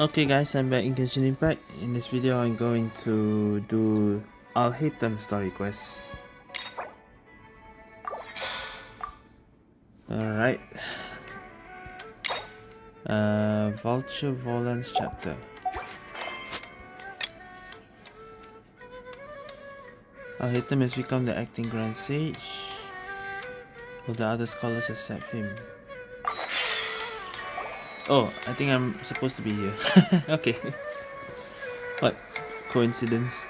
Okay guys, I'm back in Genshin Impact. In this video, I'm going to do Alhaitham story quest. Alright. Uh, Vultur Volans chapter. Alhaitham has become the acting Grand Sage. Will the other scholars accept him? Oh, I think I'm supposed to be here. okay. What? Coincidence?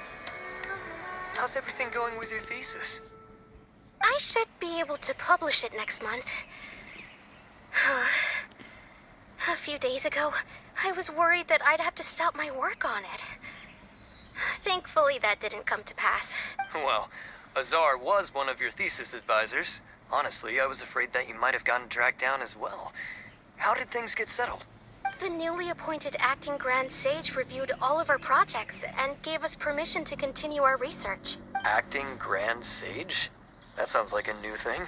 How's everything going with your thesis? I should be able to publish it next month. A few days ago, I was worried that I'd have to stop my work on it. Thankfully, that didn't come to pass. Well, Azar was one of your thesis advisors. Honestly, I was afraid that you might have gotten dragged down as well. How did things get settled? The newly appointed acting Grand Sage reviewed all of our projects and gave us permission to continue our research. Acting Grand Sage? That sounds like a new thing.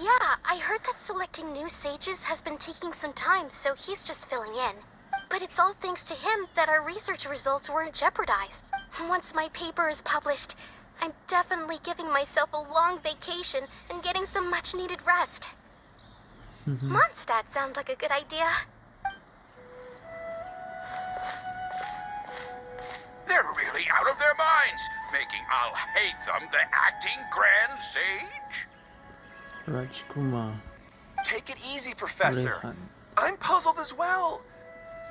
Yeah, I heard that selecting new sages has been taking some time, so he's just filling in. But it's all thanks to him that our research results weren't jeopardized. Once my paper is published, I'm definitely giving myself a long vacation and getting some much needed rest. Mondstadt sounds like a good idea. They're really out of their minds, making Alhaitham the acting Grand Sage? Rajkumar. Take it easy, Professor. I'm puzzled as well.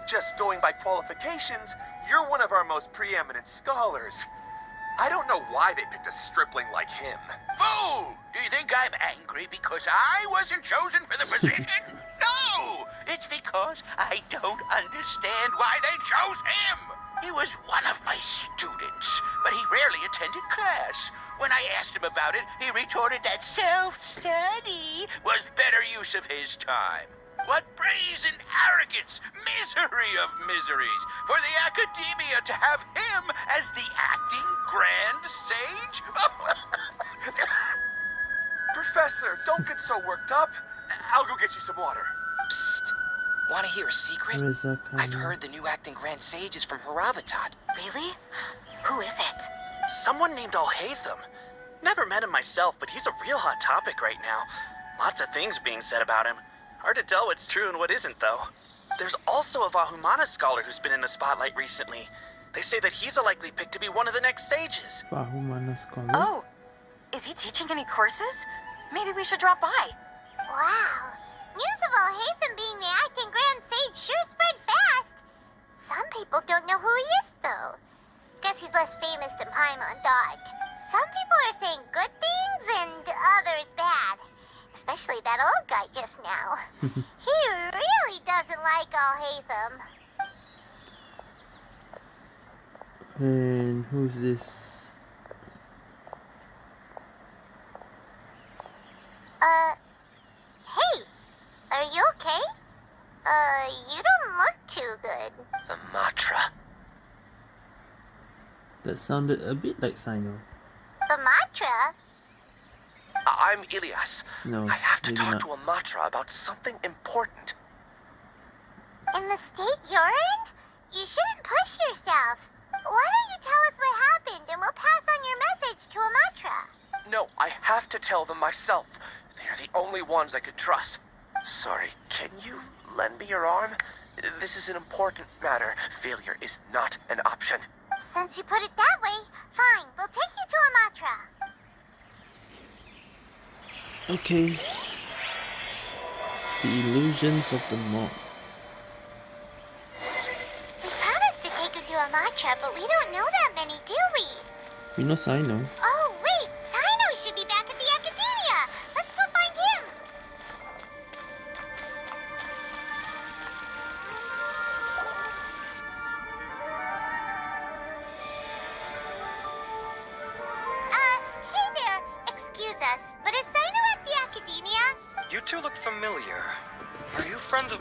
Just going by qualifications, you're one of our most preeminent scholars. I don't know why they picked a stripling like him. Fool! Do you think I'm angry because I wasn't chosen for the position? no! It's because I don't understand why they chose him! He was one of my students, but he rarely attended class. When I asked him about it, he retorted that self-study was better use of his time. What brazen arrogance! Misery of miseries! For the academia to have him as the acting Grand Sage? Professor, don't get so worked up. I'll go get you some water. Psst. Want to hear a secret? Reza I've heard the new acting Grand Sage is from Haravatat. Really? Who is it? Someone named Alhaitham. Never met him myself, but he's a real hot topic right now. Lots of things being said about him. Hard to tell what's true and what isn't, though. There's also a Vahumana scholar who's been in the spotlight recently. They say that he's a likely pick to be one of the next sages. Vahumana scholar. Oh, is he teaching any courses? Maybe we should drop by. Wow. News of all Alhaitham being the acting Grand Sage sure spread fast. Some people don't know who he is, though. Guess he's less famous than Paimon Dodge. Some people are saying good things and others bad. Especially that old guy just now. he really doesn't like all Alhaitham. And who's this? Uh, hey, are you okay? Uh, you don't look too good. The Matra. That sounded a bit like Cyno. The Matra? I'm Ilyas. No, I have to maybe talk not. to a Matra about something important. In the state you're in? You shouldn't push yourself. Why don't you tell us what happened and we'll pass on your message to Amatra? No, I have to tell them myself. They're the only ones I could trust. Sorry, can you lend me your arm? This is an important matter. Failure is not an option. Since you put it that way, fine, we'll take you to Amatra. Okay. The illusions of the mob. We promised to take you to Amatra, but we don't know that many, do we? We know Cyno. Oh,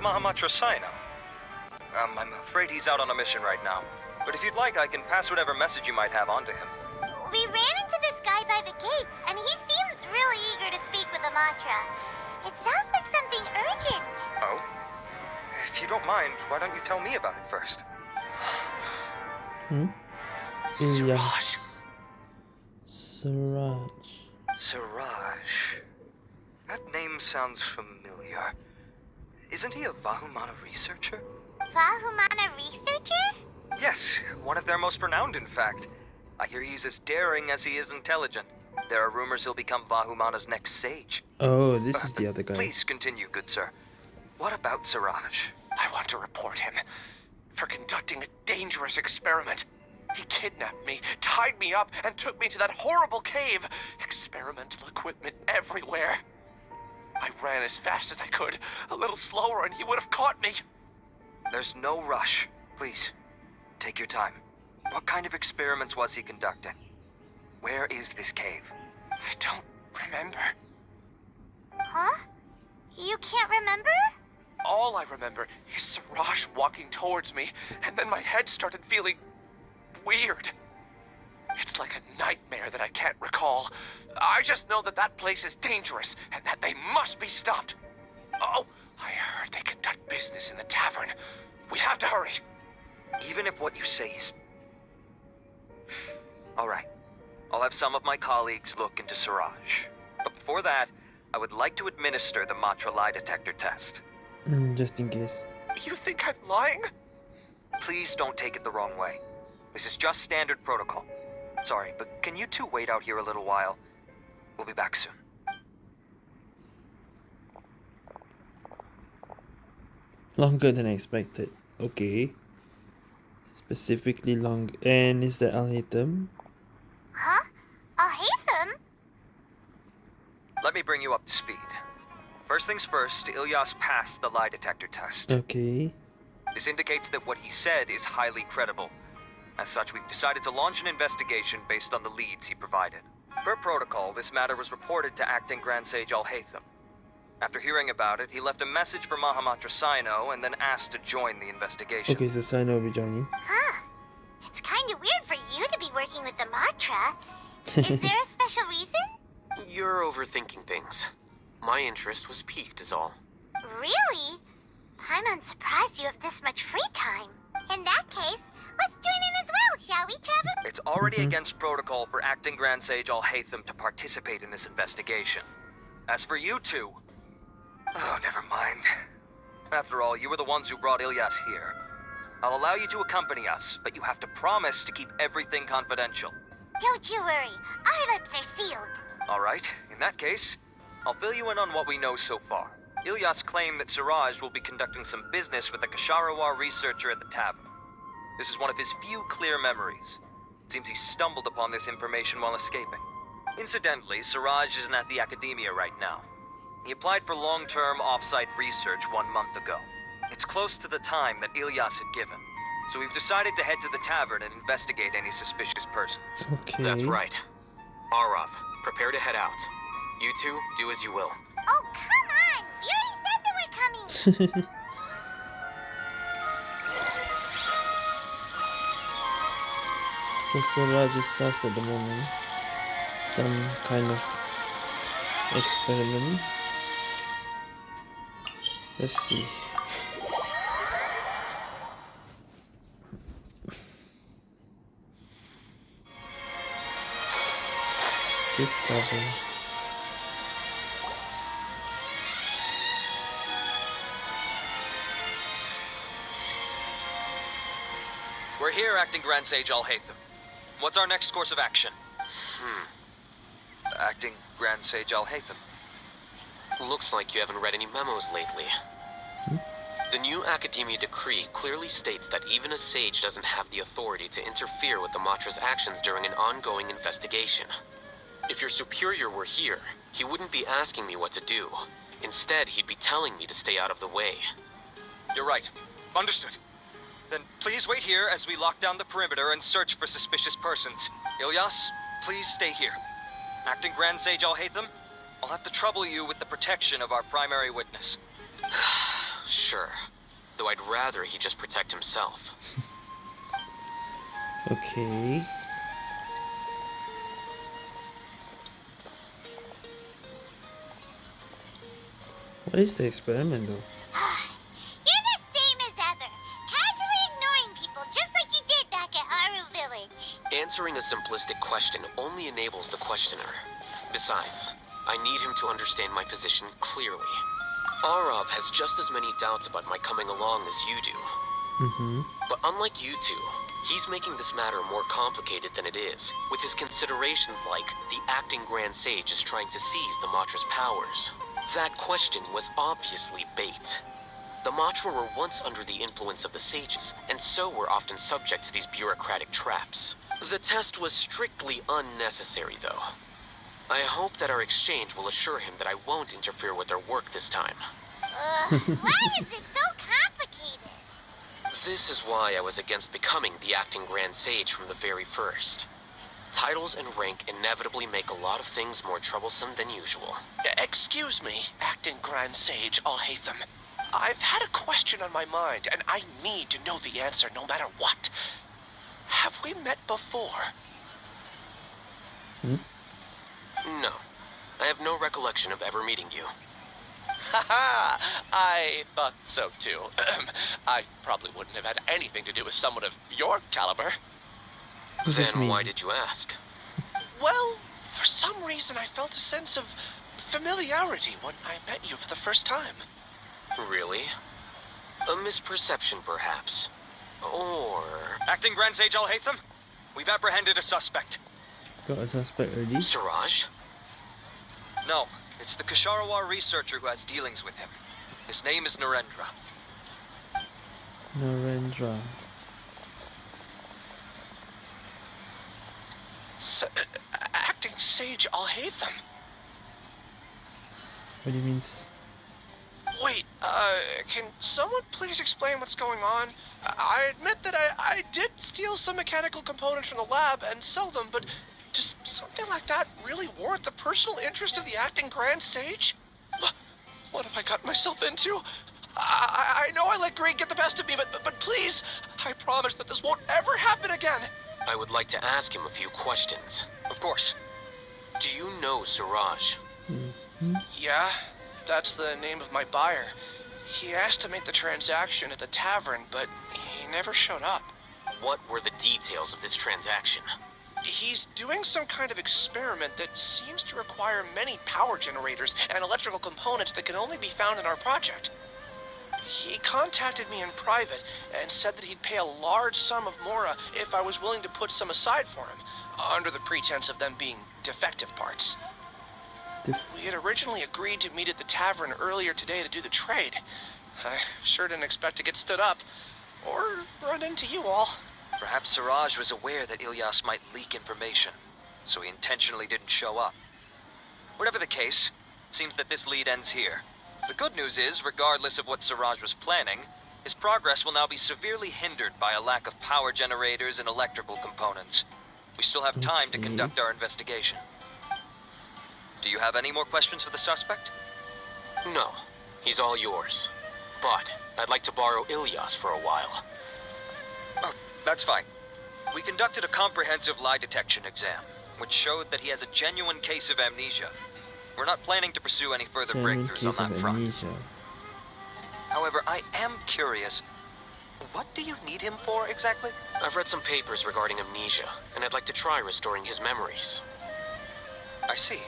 you friends of Mahamatra Cyno? Um, I'm afraid he's out on a mission right now. But if you'd like, I can pass whatever message you might have on to him. We ran into this guy by the gates, and he seems really eager to speak with Amatra. It sounds like something urgent. Oh? If you don't mind, why don't you tell me about it first? Hmm? Ilyas. Siraj. Siraj. That name sounds familiar. Isn't he a Vahumana researcher? Vahumana researcher? Yes, one of their most renowned, in fact. I hear he's as daring as he is intelligent. There are rumors he'll become Vahumana's next sage. Oh, this is the uh, other guy. Please continue, good sir. What about Siraj? I want to report him for conducting a dangerous experiment. He kidnapped me, tied me up, and took me to that horrible cave. Experimental equipment everywhere. I ran as fast as I could, a little slower, and he would have caught me. There's no rush. Please, take your time. What kind of experiments was he conducting? Where is this cave? I don't remember. Huh? You can't remember? All I remember is Siraj walking towards me, and then my head started feeling weird. It's like a nightmare that I can't recall. I just know that that place is dangerous and that they must be stopped. Oh, I heard they conduct business in the tavern. We have to hurry. Even if what you say is... All right. I'll have some of my colleagues look into Siraj. But before that, I would like to administer the Matra lie detector test. Mm, just in case. You think I'm lying? Please don't take it the wrong way. This is just standard protocol. Sorry, but can you two wait out here a little while? We'll be back soon. Longer than I expected. Okay. Specifically long. And is that Alhaitham? Huh? I'll hate them. Let me bring you up to speed. First things first, Ilyas passed the lie detector test. Okay. This indicates that what he said is highly credible. As such, we've decided to launch an investigation based on the leads he provided. Per protocol, this matter was reported to Acting Grand Sage Alhaitham. After hearing about it, he left a message for Mahamatra Cyno and then asked to join the investigation. Okay, so Cyno will be joining. Huh. It's kind of weird for you to be working with the Matra. Is there a special reason? You're overthinking things. My interest was piqued, is all. Really? I'm unsurprised you have this much free time. In that case, let's join in as well, shall we, Trevor? It's already Mhm. against protocol for Acting Grand Sage Alhaitham to participate in this investigation. As for you two... Oh, never mind. After all, you were the ones who brought Ilyas here. I'll allow you to accompany us, but you have to promise to keep everything confidential. Don't you worry. Our lips are sealed. Alright, in that case, I'll fill you in on what we know so far. Ilyas claimed that Siraj will be conducting some business with a Kshahrewar researcher at the tavern. This is one of his few clear memories. It seems he stumbled upon this information while escaping. Incidentally, Siraj isn't at the academia right now. He applied for long-term off-site research one month ago. It's close to the time that Ilyas had given. So we've decided to head to the tavern and investigate any suspicious persons. Okay. That's right. Arav, prepare to head out. You two, do as you will. Oh, come on! You already said that we're coming. so Siraj is sus at the moment. Some kind of experiment. Let's see. Tavern. We're here, Acting Grand Sage Alhaitham. What's our next course of action? Hmm. Acting Grand Sage Alhaitham. Looks like you haven't read any memos lately. The new Academia decree clearly states that even a sage doesn't have the authority to interfere with the Matra's actions during an ongoing investigation. If your superior were here, he wouldn't be asking me what to do. Instead, he'd be telling me to stay out of the way. You're right. Understood. Then please wait here as we lock down the perimeter and search for suspicious persons. Ilyas, please stay here. Acting Grand Sage Alhaitham, I'll have to trouble you with the protection of our primary witness. Sure. Though I'd rather he just protect himself. Okay. What is the experiment though? like you did back at Aruva. simplistic question only enables the questioner. Besides, I need him to understand my position clearly. Arav has just as many doubts about my coming along as you do. Mm-hmm. But unlike you two, he's making this matter more complicated than it is, with his considerations like the acting Grand Sage is trying to seize the Matra's powers. That question was obviously bait. The Matra were once under the influence of the sages, and so were often subject to these bureaucratic traps. The test was strictly unnecessary, though. I hope that our exchange will assure him that I won't interfere with their work this time. Ugh, why is this so complicated? This is why I was against becoming the acting Grand Sage from the very first. Titles and rank inevitably make a lot of things more troublesome than usual. Excuse me, acting Grand Sage Alhaitham. I've had a question on my mind, and I need to know the answer no matter what. Have we met before? Hmm? No. I have no recollection of ever meeting you. Haha, I thought so too. I probably wouldn't have had anything to do with someone of your caliber. Does then why did you ask? Well, for some reason I felt a sense of familiarity when I met you for the first time. Really? A misperception, perhaps. Or... Acting Grand Sage Alhaitham, we've apprehended a suspect. Got a suspect already? Siraj? No, it's the Kshahrewar researcher who has dealings with him. His name is Narendra. Narendra. S- uh, acting Sage Alhaitham. S- What do you mean? S- Wait, uh, can someone please explain what's going on? I I admit that I, I did steal some mechanical components from the lab and sell them, but does something like that really warrant the personal interest of the acting Grand Sage? Wha- What have I got myself into? I, I, I know I let greed get the best of me, but, but, but please, I promise that this won't ever happen again. I would like to ask him a few questions. Of course. Do you know Siraj? Mhm. Yeah, that's the name of my buyer. He asked to make the transaction at the tavern, but he never showed up. What were the details of this transaction? He's doing some kind of experiment that seems to require many power generators and electrical components that can only be found in our project. He contacted me in private and said that he'd pay a large sum of Mora if I was willing to put some aside for him, under the pretense of them being defective parts. Def- We had originally agreed to meet at the tavern earlier today to do the trade. I sure didn't expect to get stood up, or run into you all. Perhaps Siraj was aware that Ilyas might leak information, so he intentionally didn't show up. Whatever the case, it seems that this lead ends here. The good news is, regardless of what Siraj was planning, his progress will now be severely hindered by a lack of power generators and electrical components. We still have time to conduct our investigation. Do you have any more questions for the suspect? No. He's all yours. But I'd like to borrow Ilyas for a while. Oh, that's fine. We conducted a comprehensive lie detection exam, which showed that he has a genuine case of amnesia. We're not planning to pursue any further genuine breakthroughs on that front. amnesia. However, I am curious. What do you need him for exactly? I've read some papers regarding amnesia, and I'd like to try restoring his memories. I see.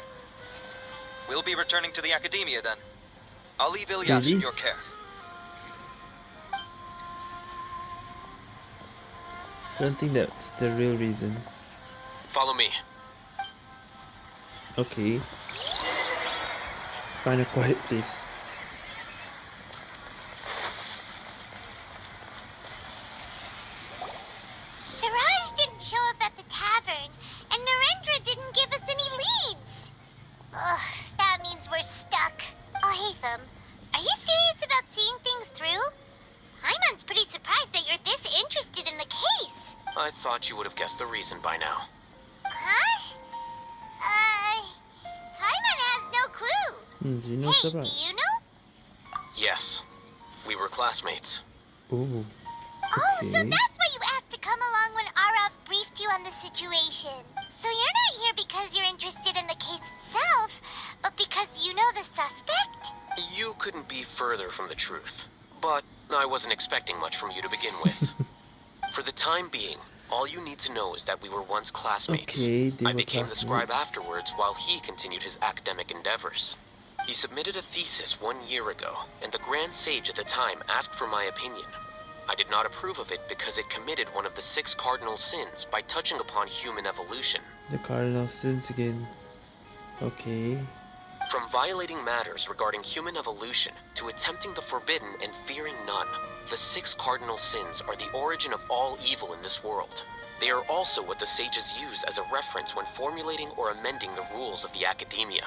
We'll be returning to the academia then. I'll leave Ilyas in your care. I don't think that's the real reason. Follow me. Okay. Find a quiet place. Do you know hey, Sabah? do you know? Yes. We were classmates. Oh. Oh, so that's why you asked to come along when Arav briefed you on the situation. So you're not here because you're interested in the case itself, but because you know the suspect? You couldn't be further from the truth. But I wasn't expecting much from you to begin with. For the time being, All you need to know is that we were once classmates. Okay, I were became the scribe afterwards while he continued his academic endeavors. He submitted a thesis one year ago, and the Grand Sage at the time asked for my opinion. I did not approve of it because it committed one of the six cardinal sins by touching upon human evolution. The cardinal sins again. Okay. From violating matters regarding human evolution to attempting the forbidden and fearing none, the six cardinal sins are the origin of all evil in this world. They are also what the sages use as a reference when formulating or amending the rules of the academia.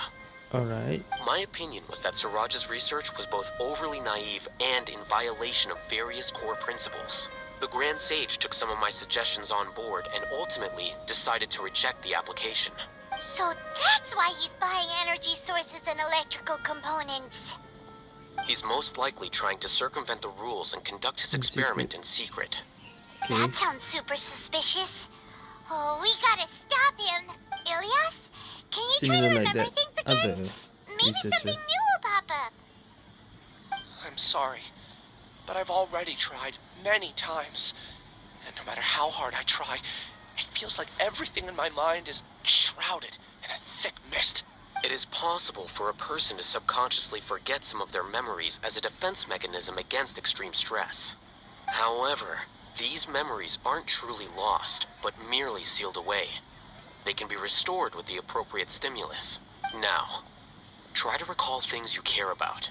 Alright. My opinion was that Siraj's research was both overly naive and in violation of various core principles. The Grand Sage took some of my suggestions on board and ultimately decided to reject the application. So that's why he's buying energy sources and electrical components. He's most likely trying to circumvent the rules and conduct his In experiment in secret. Okay. That sounds super suspicious. Oh, we gotta stop him. Ilyas, can you try Similar to remember that things again? other Maybe researcher. something new will pop up. I'm sorry, but I've already tried many times. And no matter how hard I try, it feels like everything in my mind is shrouded in a thick mist. It is possible for a person to subconsciously forget some of their memories as a defense mechanism against extreme stress. However, these memories aren't truly lost, but merely sealed away. They can be restored with the appropriate stimulus. Now, try to recall things you care about.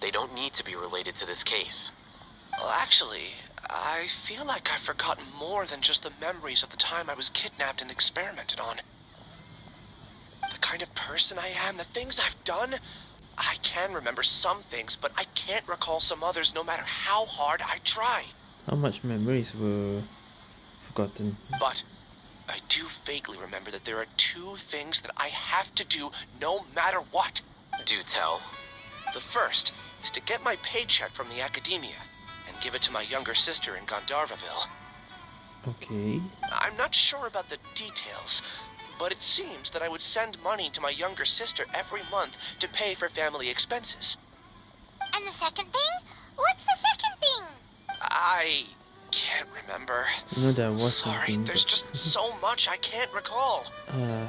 They don't need to be related to this case. Well, actually, I feel like I've forgotten more than just the memories of the time I was kidnapped and experimented on. The kind of person I am, the things I've done. I can remember some things, but I can't recall some others no matter how hard I try. How much memories were forgotten? But I do vaguely remember that there are two things that I have to do no matter what. Do tell. The first is to get my paycheck from the academia and give it to my younger sister in Gandharva Ville. Okay. I'm not sure about the details, but it seems that I would send money to my younger sister every month to pay for family expenses. And the second thing? What's the second thing? I can't remember. I know there was Sorry, something. there's but- just so much I can't recall. Uh,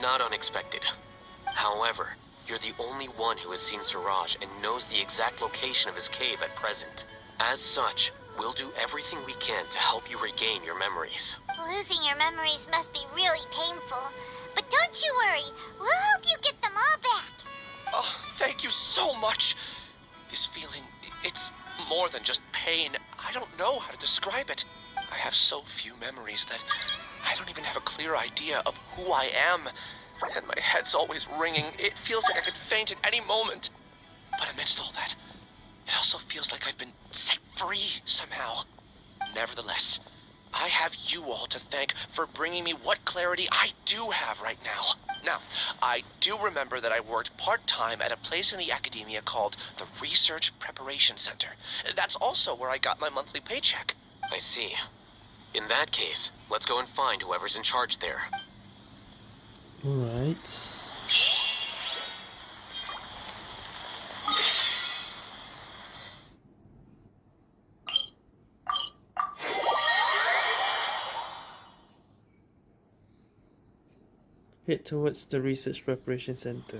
Not unexpected. However, you're the only one who has seen Siraj and knows the exact location of his cave at present. As such, we'll do everything we can to help you regain your memories. Losing your memories must be really painful. But don't you worry, we'll help you get them all back. Oh, thank you so much. This feeling, it's more than just pain. I don't know how to describe it. I have so few memories that I don't even have a clear idea of who I am. And my head's always ringing. It feels like I could faint at any moment. But amidst all that, it also feels like I've been set free somehow. Nevertheless, I have you all to thank for bringing me what clarity I do have right now. Now, I do remember that I worked part-time at a place in the academia called the Research Preparation Center. That's also where I got my monthly paycheck. I see. In that case, let's go and find whoever's in charge there. alright. Head towards the research preparation center.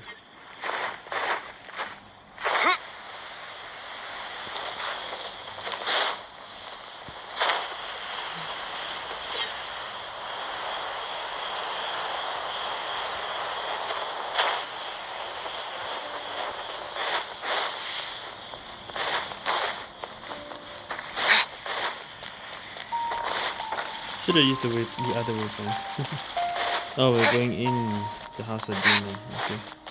Should have used the way the other from. oh, we're going in the house of demon. Okay.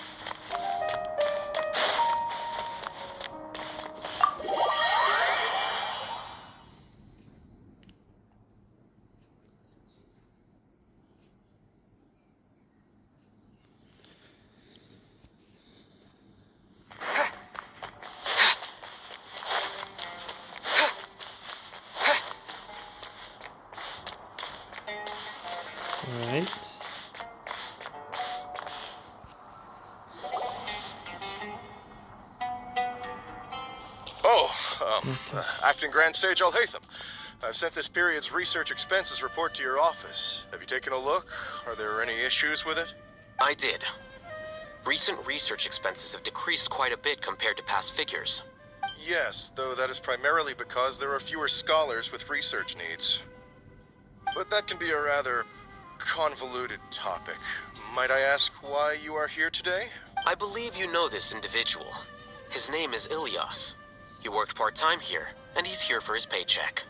Grand Sage Alhaitham. I've sent this period's research expenses report to your office. Have you taken a look? Are there any issues with it? I did. Recent research expenses have decreased quite a bit compared to past figures. Yes, though that is primarily because there are fewer scholars with research needs. But that can be a rather convoluted topic. Might I ask why you are here today? I believe you know this individual. His name is Ilyas. He worked part-time here, and he's here for his paycheck.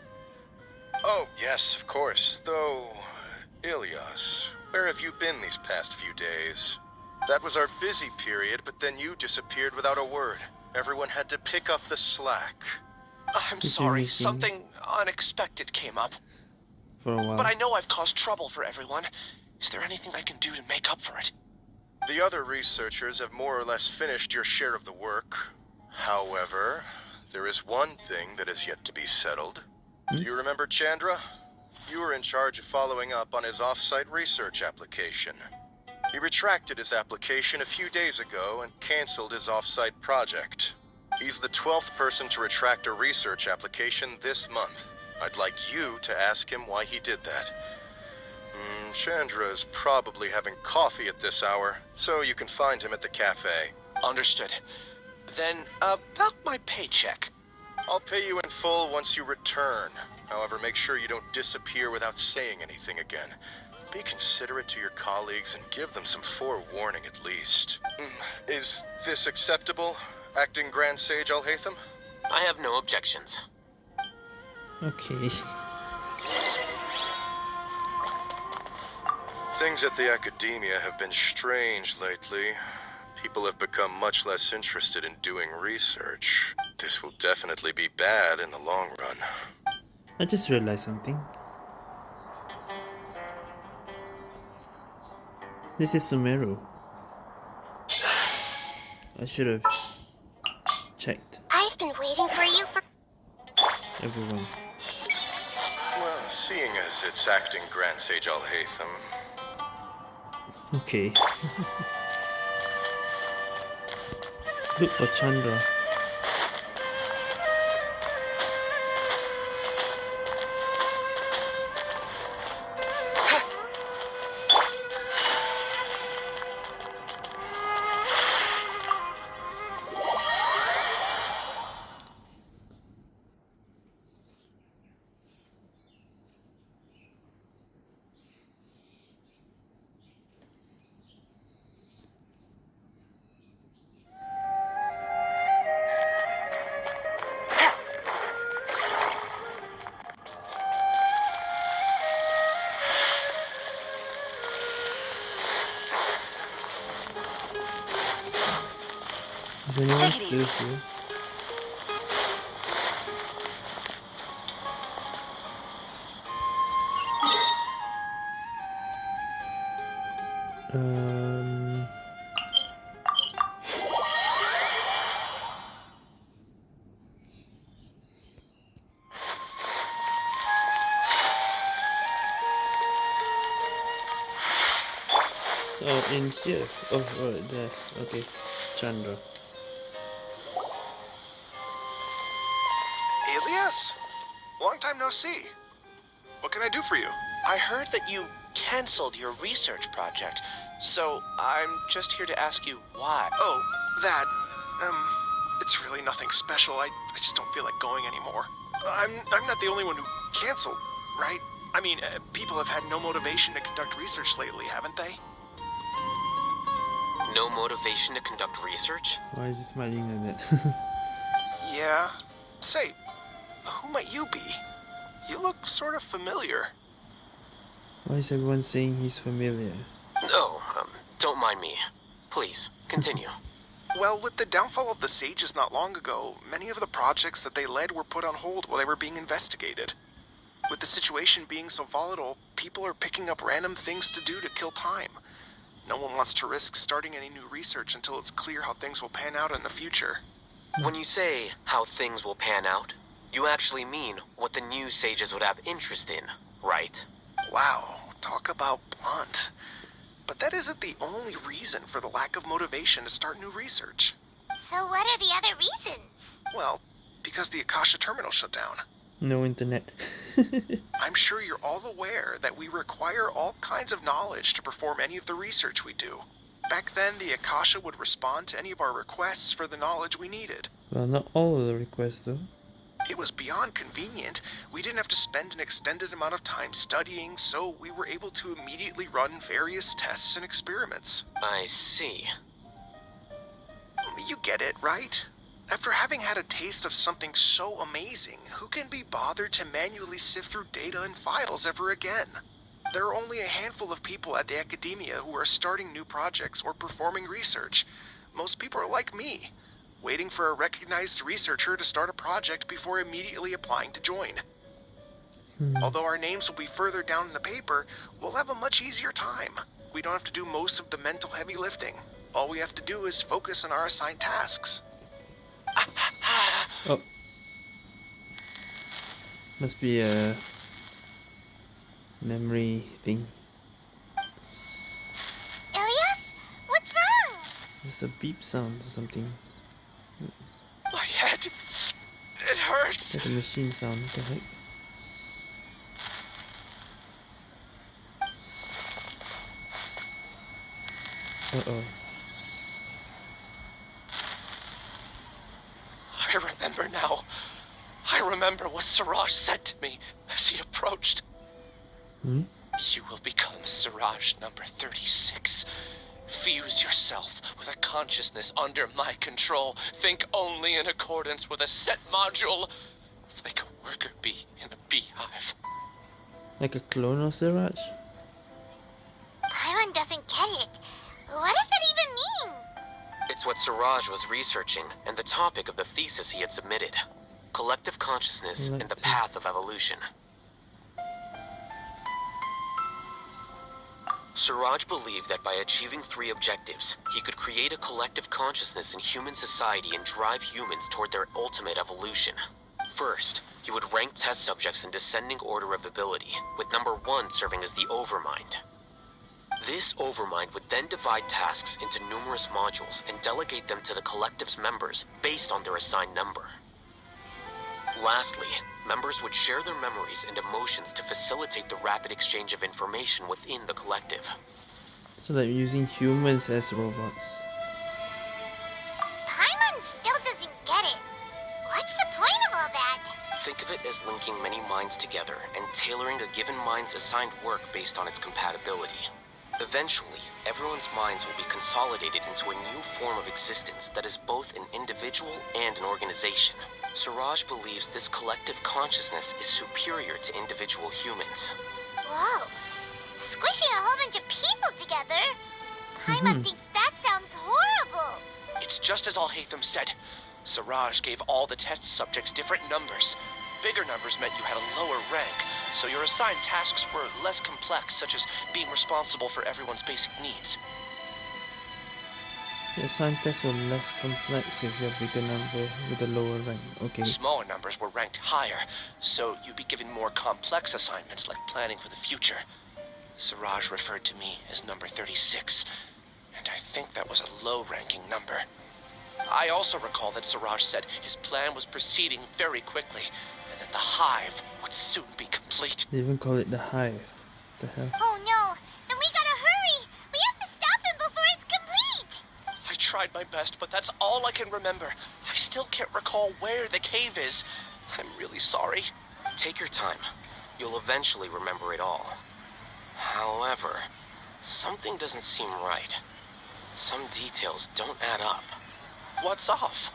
Oh, yes, of course. Though, Ilyas, where have you been these past few days? That was our busy period, but then you disappeared without a word. Everyone had to pick up the slack. I'm sorry, something unexpected came up. For a while. But I know I've caused trouble for everyone. Is there anything I can do to make up for it? The other researchers have more or less finished your share of the work. However, there is one thing that is yet to be settled. Do you remember Chandra? You were in charge of following up on his off-site research application. He retracted his application a few days ago and canceled his off-site project. He's the 12th person to retract a research application this month. I'd like you to ask him why he did that. Mm, Chandra is probably having coffee at this hour, so you can find him at the cafe. Understood. Then, about my paycheck. I'll pay you in full once you return. However, make sure you don't disappear without saying anything again. Be considerate to your colleagues and give them some forewarning at least. Mm, Is this acceptable, acting Grand Sage Alhaitham? I have no objections. Okay. Things at the academia have been strange lately. People have become much less interested in doing research. This will definitely be bad in the long run. I just realized something. This is Sumeru. I should have checked I've been waiting for you for. everyone. Well, seeing as it's acting Grand Sage Alhaitham, Okay. Look for Chandra. Oh, here. Oh, right there. Okay, Chandra. Ilyas? Long time no see. What can I do for you? I heard that you canceled your research project, so I'm just here to ask you why. Oh, that. Um, it's really nothing special. I, I just don't feel like going anymore. I'm, I'm not the only one who canceled, right? I mean, uh, people have had no motivation to conduct research lately, haven't they? No motivation to conduct research? Why is he smiling like that? Yeah. Say, who might you be? You look sort of familiar. Why is everyone saying he's familiar? No, um, don't mind me. Please, continue. Well, with the downfall of the Sages not long ago, many of the projects that they led were put on hold while they were being investigated. With the situation being so volatile, people are picking up random things to do to kill time. No one wants to risk starting any new research until it's clear how things will pan out in the future. When you say how things will pan out, you actually mean what the new sages would have interest in, right? Wow, talk about blunt. But that isn't the only reason for the lack of motivation to start new research. So, what are the other reasons? Well, because the Akasha terminal shut down. No internet. I'm sure you're all aware that we require all kinds of knowledge to perform any of the research we do. Back then, the Akasha would respond to any of our requests for the knowledge we needed. well, not all of the requests though. It was beyond convenient. We didn't have to spend an extended amount of time studying, so we were able to immediately run various tests and experiments. I see. You get it, right? After having had a taste of something so amazing, who can be bothered to manually sift through data and files ever again? There are only a handful of people at the academia who are starting new projects or performing research. Most people are like me, waiting for a recognized researcher to start a project before immediately applying to join. Hmm. Although our names will be further down in the paper, we'll have a much easier time. We don't have to do most of the mental heavy lifting. All we have to do is focus on our assigned tasks. Oh. Must be a memory thing. Ilyas? What's wrong? There's a beep sound or something. My head. It hurts. Like a machine sound. What the heck? Uh oh. I remember now. I remember what Siraj said to me as he approached. Hmm? You will become Siraj number 36. Fuse yourself with a consciousness under my control. Think only in accordance with a set module. Like a worker bee in a beehive. Like a clone of Siraj? Paimon doesn't get it. What does that even mean? It's what Siraj was researching, and the topic of the thesis he had submitted. Collective consciousness and the path of evolution. Siraj believed that by achieving three objectives, he could create a collective consciousness in human society and drive humans toward their ultimate evolution. First, he would rank test subjects in descending order of ability, with number one serving as the Overmind. This Overmind would then divide tasks into numerous modules and delegate them to the collective's members based on their assigned number. Lastly, members would share their memories and emotions to facilitate the rapid exchange of information within the collective. So they're using humans as robots. Paimon still doesn't get it. What's the point of all that? Think of it as linking many minds together and tailoring a given mind's assigned work based on its compatibility. Eventually, everyone's minds will be consolidated into a new form of existence that is both an individual and an organization. Siraj believes this collective consciousness is superior to individual humans. Whoa. Squishing a whole bunch of people together? Paimon Mhm. thinks that sounds horrible. It's just as Alhaitham said. Siraj gave all the test subjects different numbers. Bigger numbers meant you had a lower rank, so your assigned tasks were less complex, such as being responsible for everyone's basic needs. The assigned tests were less complex if you're a bigger number with a lower rank. Okay. Smaller numbers were ranked higher, so you'd be given more complex assignments like planning for the future. Siraj referred to me as number 36, and I think that was a low-ranking number. I also recall that Siraj said his plan was proceeding very quickly, the hive would soon be complete. They even call it the hive. The hell? Oh no. Then we gotta hurry. We have to stop him before it's complete. I tried my best, but that's all I can remember. I still can't recall where the cave is. I'm really sorry. Take your time. You'll eventually remember it all. However, something doesn't seem right. Some details don't add up. What's off?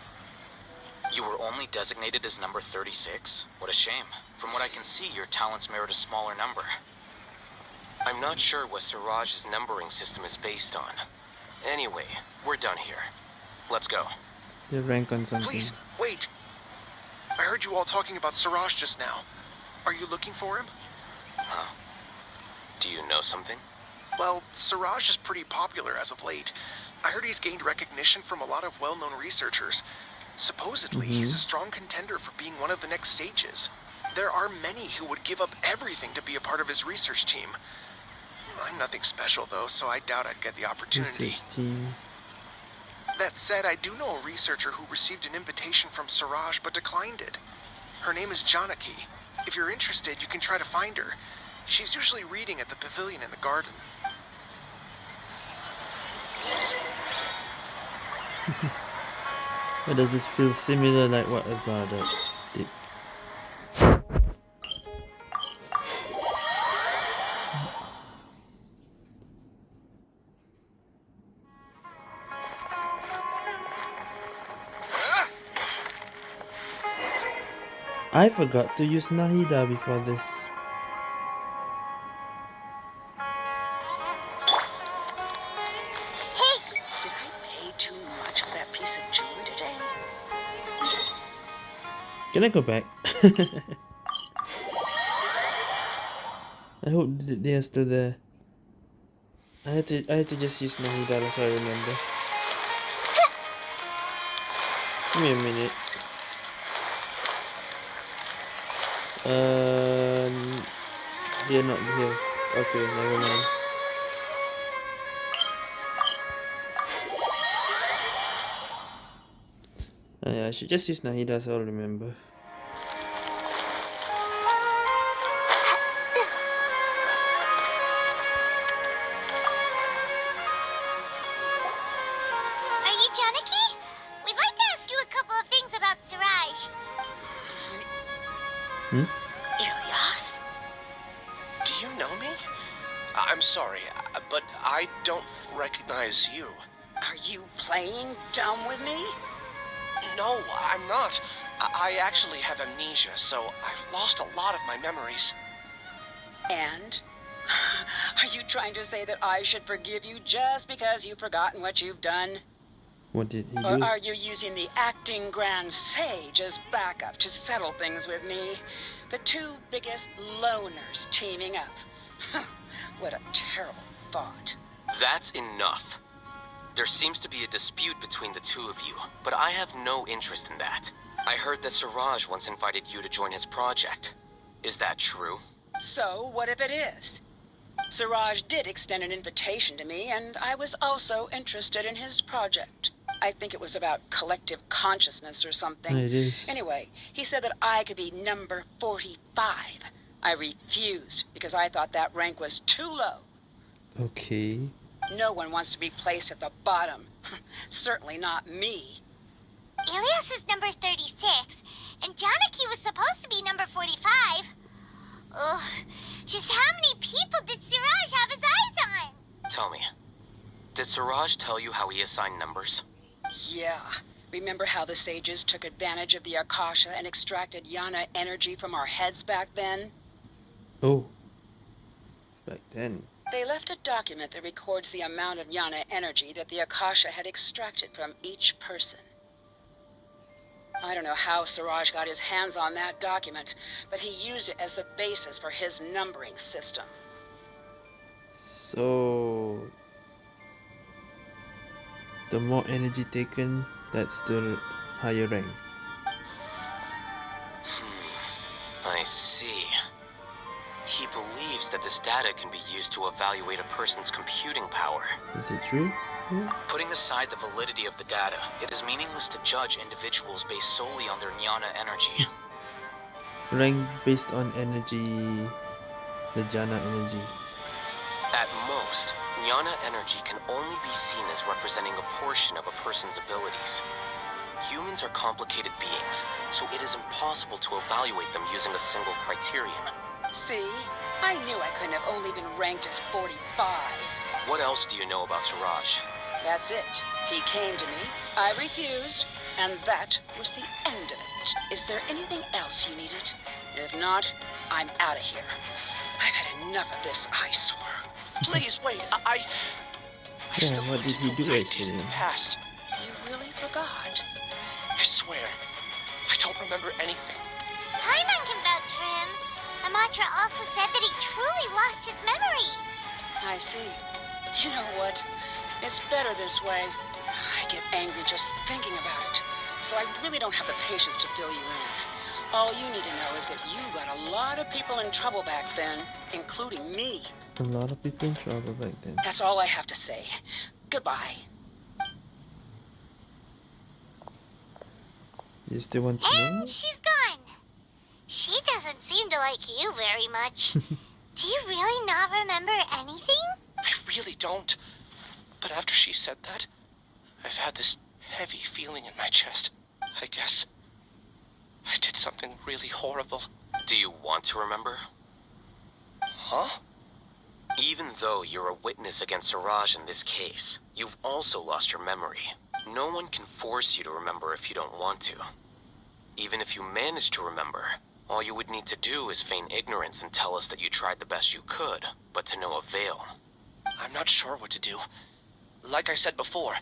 You were only designated as number 36? What a shame. From what I can see, your talents merit a smaller number. I'm not sure what Siraj's numbering system is based on. Anyway, we're done here. Let's go. They rank on something. Please, wait. I heard you all talking about Siraj just now. Are you looking for him? Huh? Do you know something? Well, Siraj is pretty popular as of late. I heard he's gained recognition from a lot of well-known researchers. Supposedly, he's mm-hmm. a strong contender for being one of the next stages. There are many who would give up everything to be a part of his research team. I'm nothing special, though, so I doubt I'd get the opportunity. Research team. That said, I do know a researcher who received an invitation from Siraj but declined it. Her name is Janaki. If you're interested, you can try to find her. She's usually reading at the pavilion in the garden. Does this feel similar like what Azada did? I forgot to use Nahida before this. Can I go back? I hope they are still there. I had to I had to just use Nahida that's how I remember. Give me a minute. Um they're not here. Okay, never mind. Uh, yeah, I should just use Nahida so I'll remember. are you Janaki? We'd like to ask you a couple of things about Siraj. Hmm? Ilyas? Do you know me? I'm sorry, uh, but I don't recognize you. Are you playing dumb with me? No, I'm not. I I actually have amnesia, so I've lost a lot of my memories. And? Are you trying to say that I should forgive you just because you've forgotten what you've done? What did he Or are you using the acting grand sage as backup to settle things with me? The two biggest loners teaming up. what a terrible thought. That's enough. There seems to be a dispute between the two of you, but I have no interest in that. I heard that Siraj once invited you to join his project. Is that true? So, what if it is? Siraj did extend an invitation to me, and I was also interested in his project. I think it was about collective consciousness or something. It is. Anyway, he said that I could be number 45. I refused because I thought that rank was too low. Okay. No one wants to be placed at the bottom. Certainly not me. Ilyas is number 36, and Janaki was supposed to be number 45. Ugh, just how many people did Siraj have his eyes on? Tell me. Did Siraj tell you how he assigned numbers? Yeah. Remember how the sages took advantage of the Akasha and extracted jnana energy from our heads back then? Oh. Back then. They left a document that records the amount of jnana energy that the Akasha had extracted from each person. I don't know how Siraj got his hands on that document, but he used it as the basis for his numbering system. So the more energy taken, that's the higher rank. Hmm, I see. He believes that this data can be used to evaluate a person's computing power. Is it true? Putting aside the validity of the data, it is meaningless to judge individuals based solely on their jnana energy. Rank based on energy, the jhana energy. At most, jnana energy can only be seen as representing a portion of a person's abilities. Humans are complicated beings, so it is impossible to evaluate them using a single criterion. See? I knew I couldn't have only been ranked as 45. What else do you know about Siraj? That's it. He came to me, I refused, and that was the end of it. Is there anything else you needed? If not, I'm out of here. I've had enough of this eyesore. Please wait. I. I, I Yeah, still what want did to he know do what I did in the past. You really forgot? I swear, I don't remember anything. Paimon can vouch for him. Amatra also said that he truly lost his memories. I see. You know what? It's better this way. I get angry just thinking about it. So I really don't have the patience to fill you in. All you need to know is that you got a lot of people in trouble back then, including me. A lot of people in trouble back then. That's all I have to say. Goodbye. You still want to know? And she's gone. doesn't seem to like you very much. Do you really not remember anything? I really don't. But after she said that, I've had this heavy feeling in my chest. I guess I did something really horrible. Do you want to remember? Huh? Even though you're a witness against Siraj in this case, you've also lost your memory. No one can force you to remember if you don't want to. Even if you manage to remember, all you would need to do is feign ignorance and tell us that you tried the best you could, but to no avail. I'm not sure what to do. Like I said before,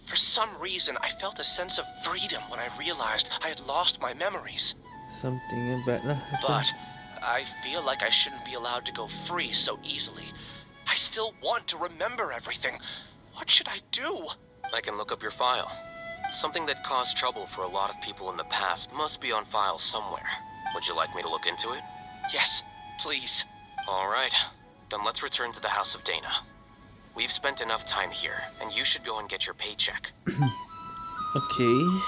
for some reason I felt a sense of freedom when I realized I had lost my memories. Something about that. But I feel like I shouldn't be allowed to go free so easily. I still want to remember everything. What should I do? I can look up your file. Something that caused trouble for a lot of people in the past must be on file somewhere. Would you like me to look into it? Yes, please. All right. Then let's return to the House of Dana. We've spent enough time here, and you should go and get your paycheck. okay.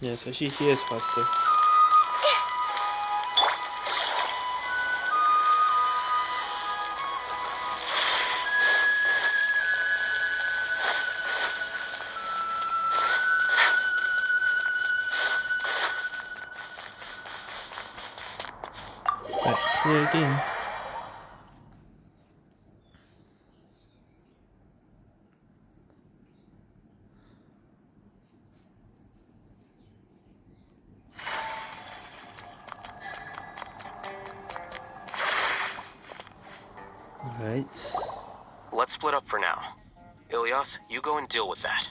Yes, actually here is faster. You go and deal with that.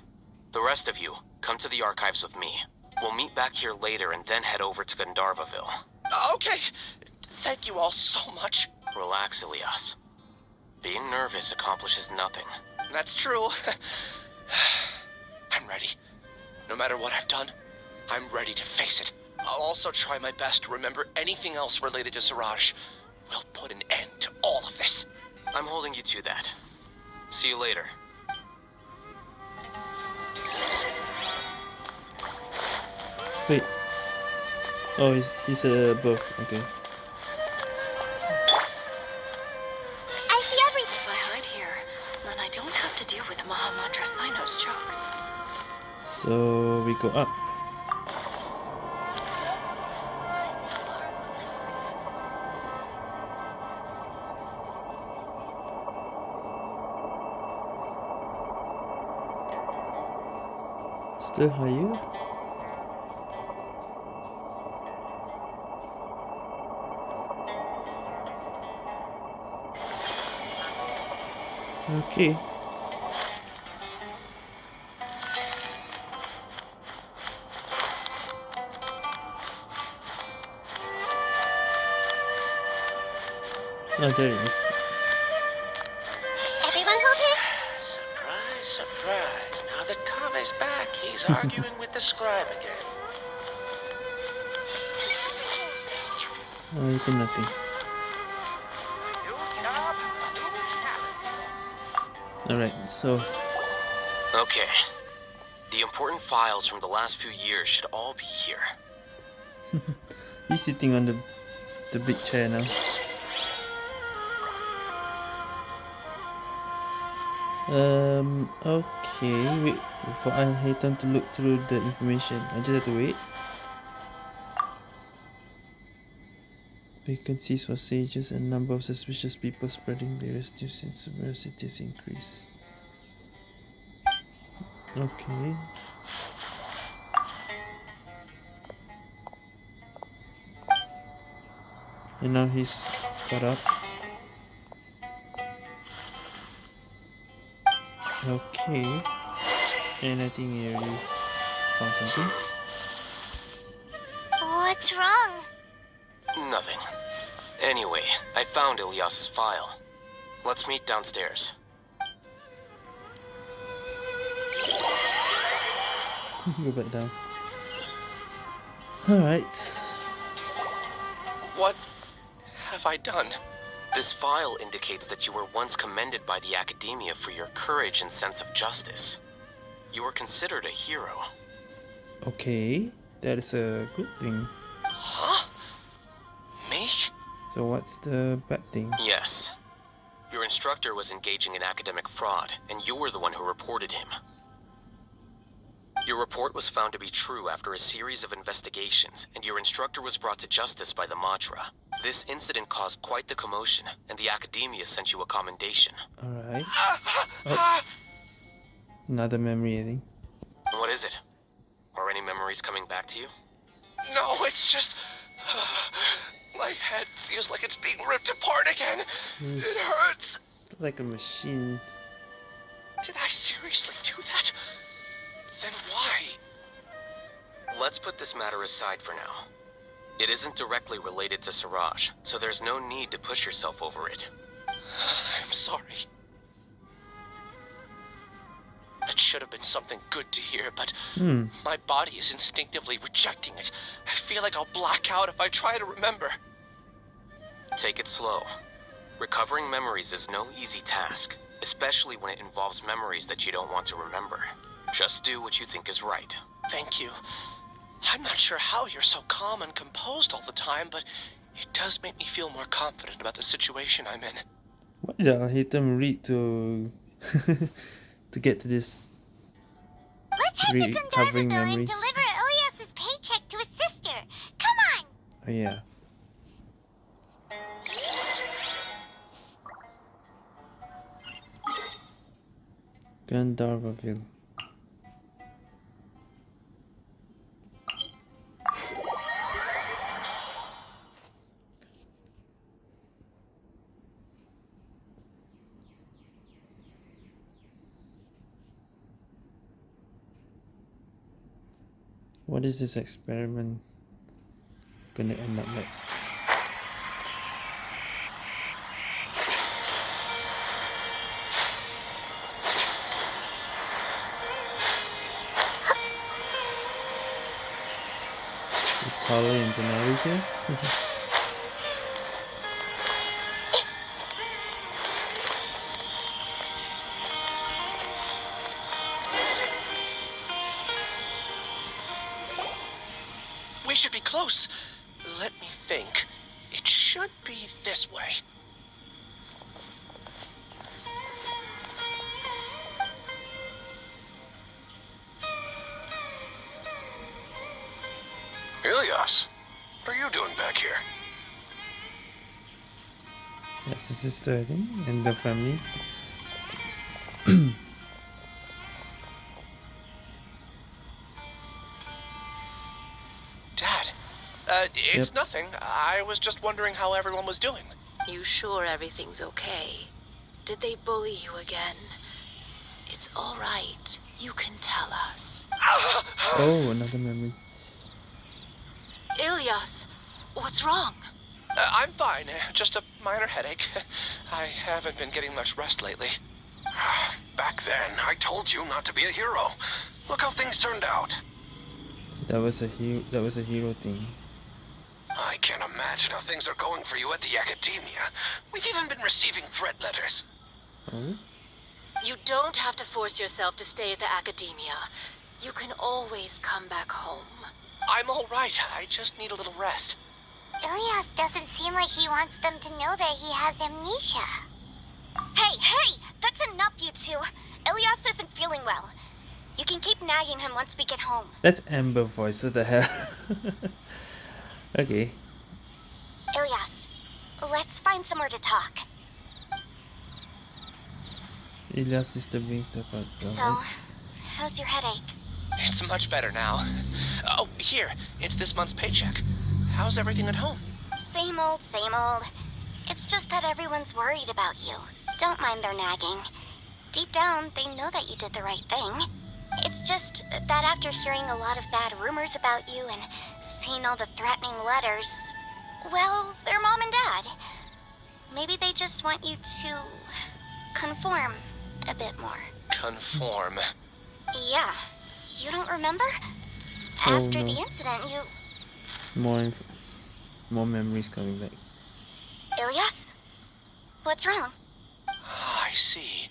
The rest of you, come to the archives with me. We'll meet back here later and then head over to Gandharva Ville. Uh, okay. Thank you all so much. Relax, Ilyas. Being nervous accomplishes nothing. That's true. I'm ready. No matter what I've done, I'm ready to face it. I'll also try my best to remember anything else related to Siraj. We'll put an end to all of this. I'm holding you to that. See you later. Oh, he's, he's uh, above. Okay. I see everything. If I hide here, then I don't have to deal with Mahamatra Cyno's jokes. So we go up. Still higher? Okay. Oh, there it is. Everyone okay? Surprise, surprise. Now that Kaveh's back, he's arguing with the scribe again. Oh, you it's nothing. Alright, so Okay. The important files from the last few years should all be here. he's sitting on the the big chair now. Um, okay, wait for Haytham to look through the information. I just have to wait. Vacancies for sages and number of suspicious people spreading various news in several cities increase. Okay. And now he's caught up. Okay. And I think he already found something. What's wrong? Nothing. Anyway, I found Ilyas's file. Let's meet downstairs. Go back down. Alright. What have I done? This file indicates that you were once commended by the Academia for your courage and sense of justice. You were considered a hero. Okay, that is a good thing. Huh? Me? So what's the bad thing? Yes. Your instructor was engaging in academic fraud, and you were the one who reported him. Your report was found to be true after a series of investigations, and your instructor was brought to justice by the Matra. This incident caused quite the commotion, and the Academia sent you a commendation. Alright. Oh. Another memory, I think. What is it? Are any memories coming back to you? No, it's just. My head feels like it's being ripped apart again. It hurts. Like a machine. Did I seriously do that? Then why? Let's put this matter aside for now. It isn't directly related to Siraj, so there's no need to push yourself over it. I'm sorry. It should have been something good to hear, but Hmm. my body is instinctively rejecting it. I feel like I'll black out if I try to remember. Take it slow. Recovering memories is no easy task, especially when it involves memories that you don't want to remember. Just do what you think is right. Thank you. I'm not sure how you're so calm and composed all the time, but it does make me feel more confident about the situation I'm in. What did Alhaitham read to to get to this Let's head to recovering memories? deliver Ilyas's paycheck to his sister. Come on! Oh yeah. Gandharva Ville. What is this experiment gonna end up like? Is Carly and Janari here? I think, and the family. Dad, uh, it's Yep. nothing. I was just wondering how everyone was doing. You sure everything's okay? Did they bully you again? It's all right. You can tell us. Oh, another memory. Ilyas what's wrong? Uh, I'm fine. uh, Just a minor headache. I haven't been getting much rest lately. Back then, I told you not to be a hero. Look how things turned out. That was a hero. That was a hero thing. I can't imagine how things are going for you at the Academia. We've even been receiving threat letters. Oh. You don't have to force yourself to stay at the academia. You can always come back home. I'm all right. I just need a little rest. Ilyas doesn't seem like he wants them to know that he has amnesia. Hey, hey! That's enough, you two. Ilyas isn't feeling well. You can keep nagging him once we get home. That's Amber voice. What the hell? okay. Ilyas, let's find somewhere to talk. Ilya's sister brings stuff up. So, how's your headache? It's much better now. Oh, here. It's this month's paycheck. How's everything at home? Same old, same old. It's just that everyone's worried about you. Don't mind their nagging. Deep down, they know that you did the right thing. It's just that after hearing a lot of bad rumors about you and seeing all the threatening letters, well, they're mom and dad. Maybe they just want you to conform a bit more. Conform. Yeah. You don't remember? After the um, incident, you. More, inf- more memories coming back. Ilyas? What's wrong? Ah, I see.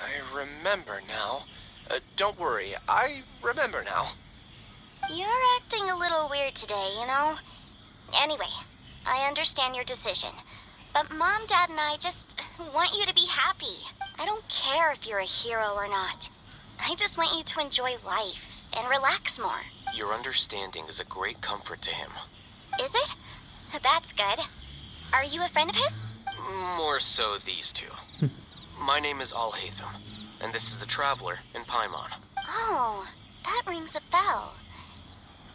I remember now. Uh, don't worry, I remember now. You're acting a little weird today, you know? Anyway, I understand your decision. But Mom, Dad, and I just want you to be happy. I don't care if you're a hero or not. I just want you to enjoy life and relax more. Your understanding is a great comfort to him. Is it? That's good. Are you a friend of his? More so these two. My name is Alhaitham, and this is the Traveler in Paimon. Oh, that rings a bell.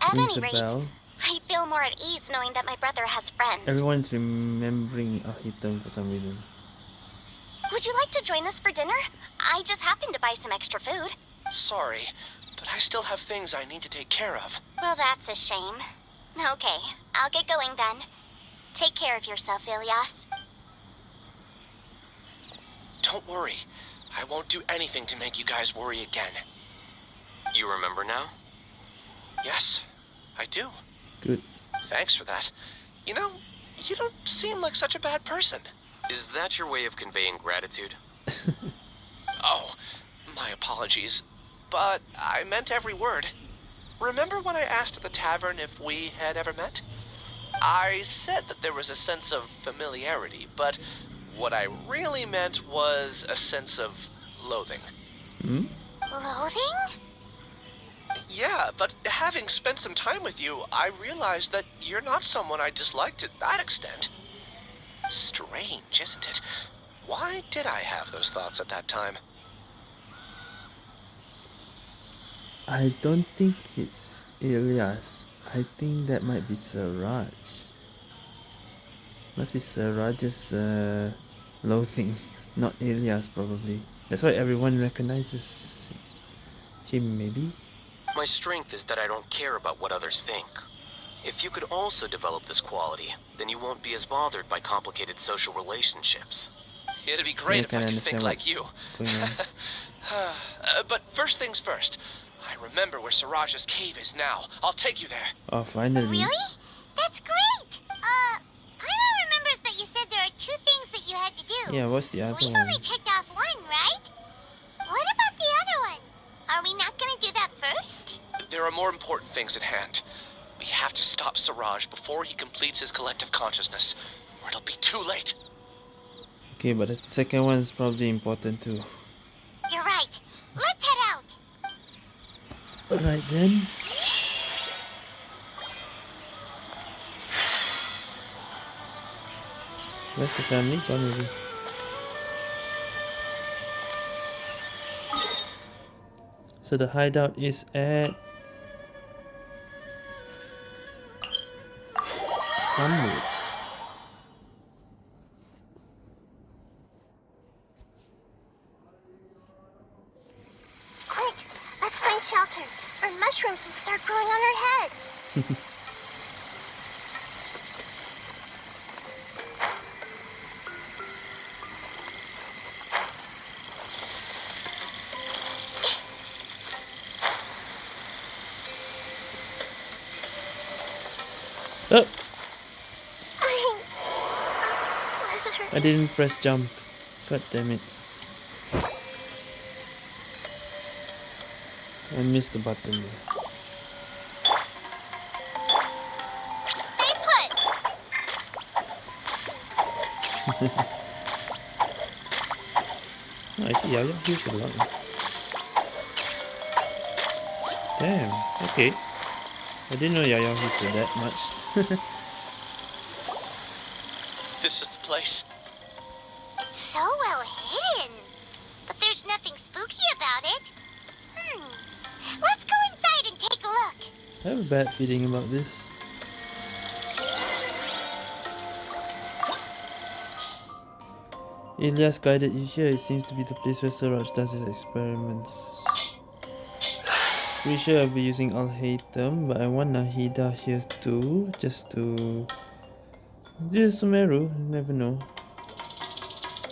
At Rings any rate, bell. I feel more at ease knowing that my brother has friends. Everyone's remembering Ahitam for some reason. Would you like to join us for dinner? I just happened to buy some extra food. Sorry, but I still have things I need to take care of. Well, that's a shame. Okay, I'll get going then. Take care of yourself, Ilyas. Don't worry. I won't do anything to make you guys worry again. You remember now? Yes, I do. Good. Thanks for that. You know, you don't seem like such a bad person. Is that your way of conveying gratitude? Oh, my apologies. But I meant every word. Remember when I asked at the tavern if we had ever met? I said that there was a sense of familiarity, but what I really meant was a sense of loathing. Hmm? Loathing? Yeah, but having spent some time with you, I realized that you're not someone I dislike to that extent. Strange, isn't it? Why did I have those thoughts at that time? I don't think it's Ilyas. I think that might be Siraj. Must be Siraj's uh, loathing, not Ilyas probably. That's why everyone recognizes him maybe. My strength is that I don't care about what others think. If you could also develop this quality, then you won't be as bothered by complicated social relationships. It'd be great Yeah, if I could think like you. Uh, but first things first. I remember where Siraj's cave is now. I'll take you there. Oh, finally. Really? That's great! Uh, Paimon remembers that you said there are two things that you had to do. Yeah, what's the other one? We've only checked off one, right? What about the other one? Are we not gonna do that first? There are more important things at hand. We have to stop Siraj before he completes his collective consciousness, or it'll be too late. Okay, but the second one's probably important too. You're right. Let's head out. Alright then. Where's the family? Gone already. So the hideout is at Gumwoods. Quick, let's find shelter, or mushrooms will start growing on our heads. Oh! I didn't press jump. God damn it. I missed the button there. I see Yaya here's a lot. Damn, okay. I didn't know Yaya heals that much. This is the place. It's so well hidden. But there's nothing spooky about it. Hmm. Let's go inside and take a look. I have a bad feeling about this. Ilyas guided you here. It seems to be the place where Siraj does his experiments. Pretty sure I'll be using Alhaitham, but I want Nahida here too, just to. This is Sumeru, never know.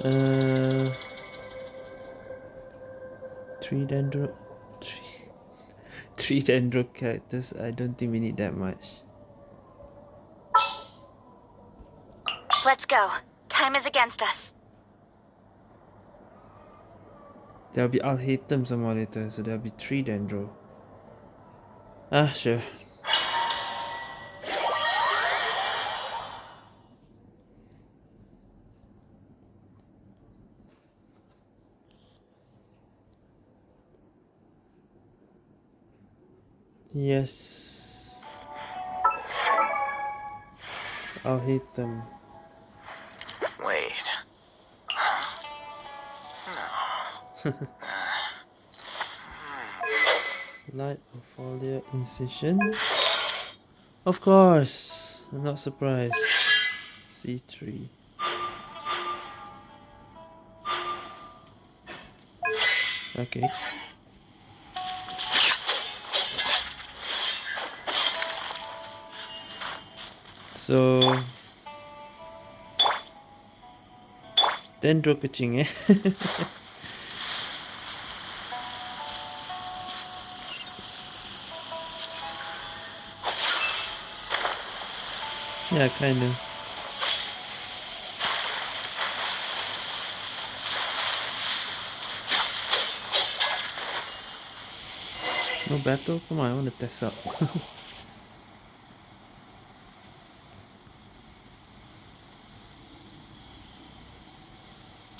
Uh. Three dendro. Three. Three dendro characters. I don't think we need that much. Let's go. time is against us. There'll be them some more later, so there'll be three Dendro. Ah, sure. Yes. I'll hate them. Light of foliar incision? Of course! I'm not surprised. C3. Okay. So Dendro kucing eh Yeah, kinda. No battle? Come on, I want to test out.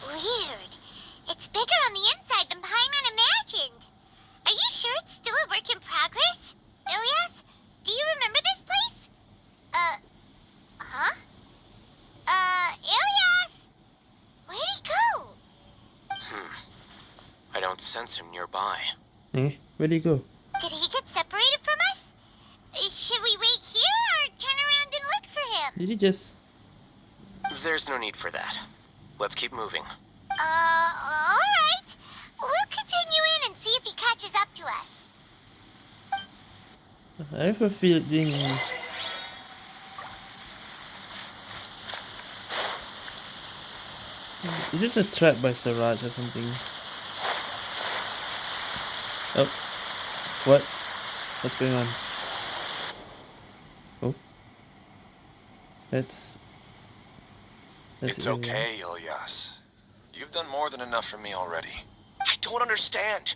Weird. It's bigger on the inside than Paimon imagined. Are you sure it's still a work in progress? Ilyas, do you remember this place? Uh, huh? Uh, Ilyas! Where'd he go? Hmm. I don't sense him nearby. eh? Where'd he go? Did he get separated from us? Uh, Should we wait here or turn around and look for him? Did he just... There's no need for that. Let's keep moving. Uh, alright. We'll continue in and see if he catches up to us. I have a feeling... Is this a trap by Siraj or something? What? What's going on? Oh. That's... That's It's Ilyas. okay, Ilyas. You've done more than enough for me already. I don't understand.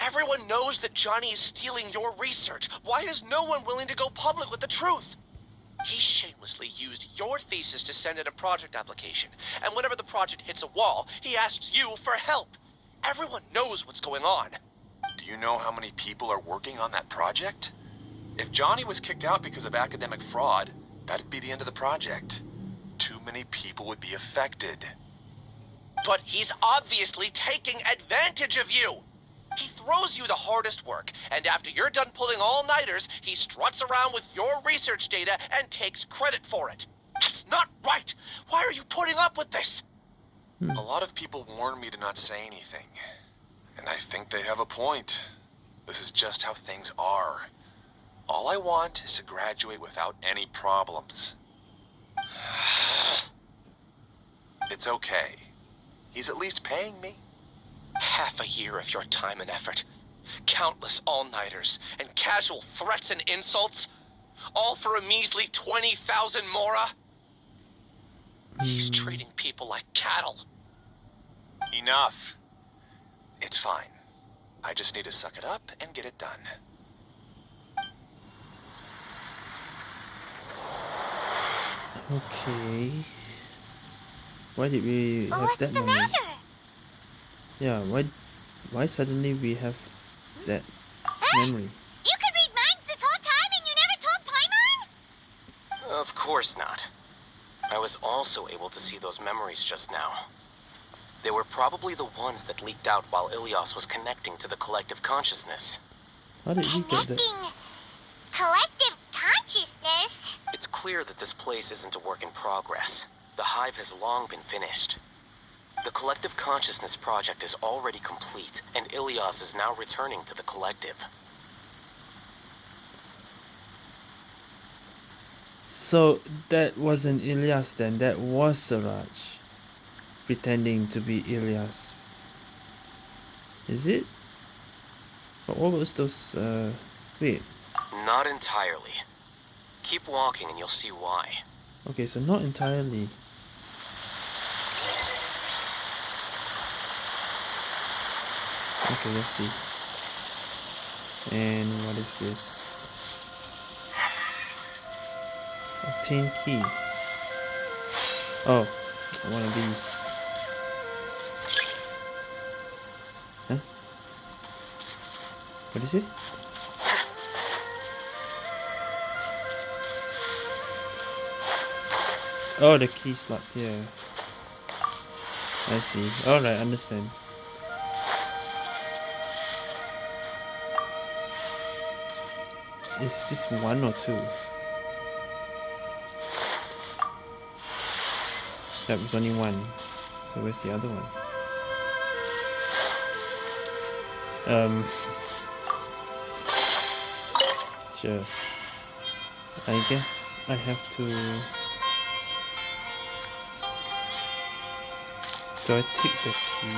Everyone knows that Johnny is stealing your research. Why is no one willing to go public with the truth? He shamelessly used your thesis to send in a project application, and whenever the project hits a wall, he asks you for help. Everyone knows what's going on. You know how many people are working on that project? If Johnny was kicked out because of academic fraud, that'd be the end of the project. Too many people would be affected. But he's obviously taking advantage of you. He throws you the hardest work, and after you're done pulling all-nighters, he struts around with your research data and takes credit for it. That's not right. Why are you putting up with this? A lot of people warn me to not say anything. And I think they have a point. This is just how things are. All I want is to graduate without any problems. It's okay. He's at least paying me. Half a year of your time and effort. Countless all-nighters and casual threats and insults. All for a measly 20,000 mora? He's hmm. treating people like cattle. Enough. It's fine. I just need to suck it up and get it done. Okay. Why did we have What's that the memory? matter? Yeah, why why suddenly we have that memory? You could read minds this whole time and you never told Paimon? Of course not. I was also able to see those memories just now. They were probably the ones that leaked out while Ilyas was connecting to the collective consciousness. How did he get that? Connecting collective consciousness? It's clear that this place isn't a work in progress. The hive has long been finished. The collective consciousness project is already complete, and Ilyas is now returning to the collective. So that wasn't Ilyas then, that was Siraj pretending to be Ilyas. Is it? But what was those, uh, wait. Not entirely. Keep walking and you'll see why. Okay, so not entirely. Okay, let's see. And what is this? Obtain key. Oh, one of these. What is it? Oh, the key slot here. I see. Alright, understand. Is this one or two? That was only one. So where's the other one? Um. Sure. I guess I have to. Do I take the key?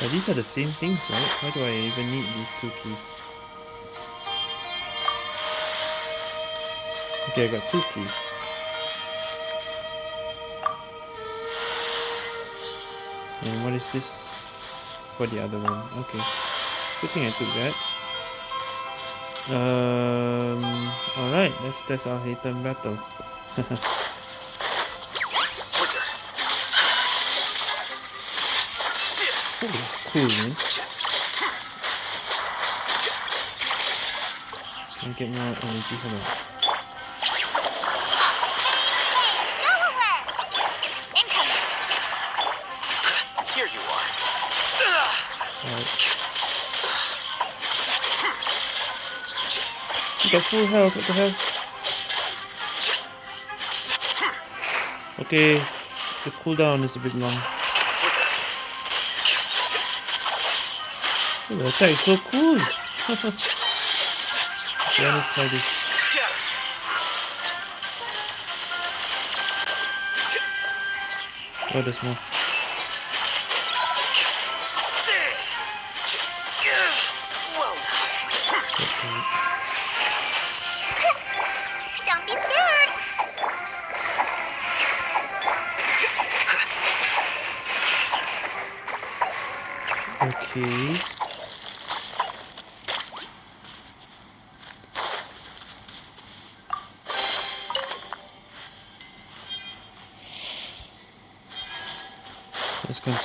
But these are the same things, right? Why do I even need these two keys? Okay, I got two keys. And what is this? For the other one. Okay. Good thing I took that. Um, alright, let's test our Haytham battle. Oh, that's cool, man. Can I get more energy? Hold on. Got full health, what the hell? Okay, the cooldown is a bit long. Oh, the attack is so cool! okay, I need to try this. Oh, there's more.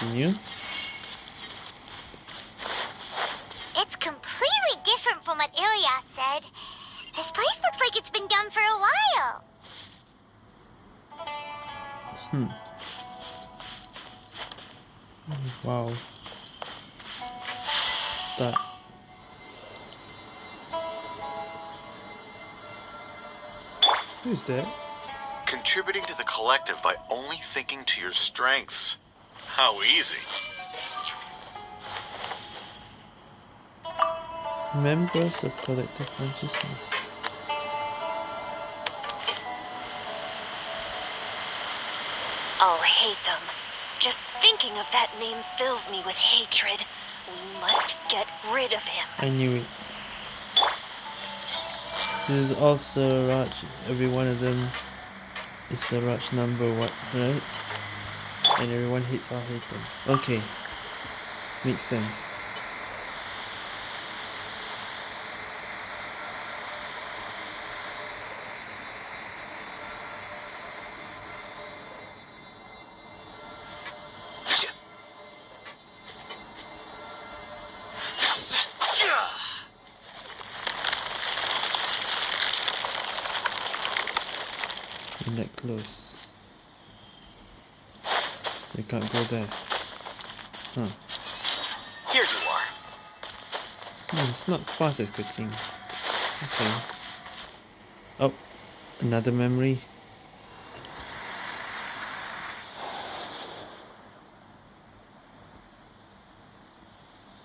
Continue. It's completely different from what Ilyas said. This place looks like it's been done for a while. Hmm. Wow. Start. Who's that? Contributing to the collective by only thinking to your strengths. How easy. Members of collective consciousness. I'll hate them. Just thinking of that name fills me with hatred. We must get rid of him. I knew it. This is also Raj. Every one of them is Siraj number one, right? And everyone hates hate them. Okay. Makes sense. We can't go there. Huh. Here you are. Hmm, it's not fast as cooking. Okay. Oh, another memory.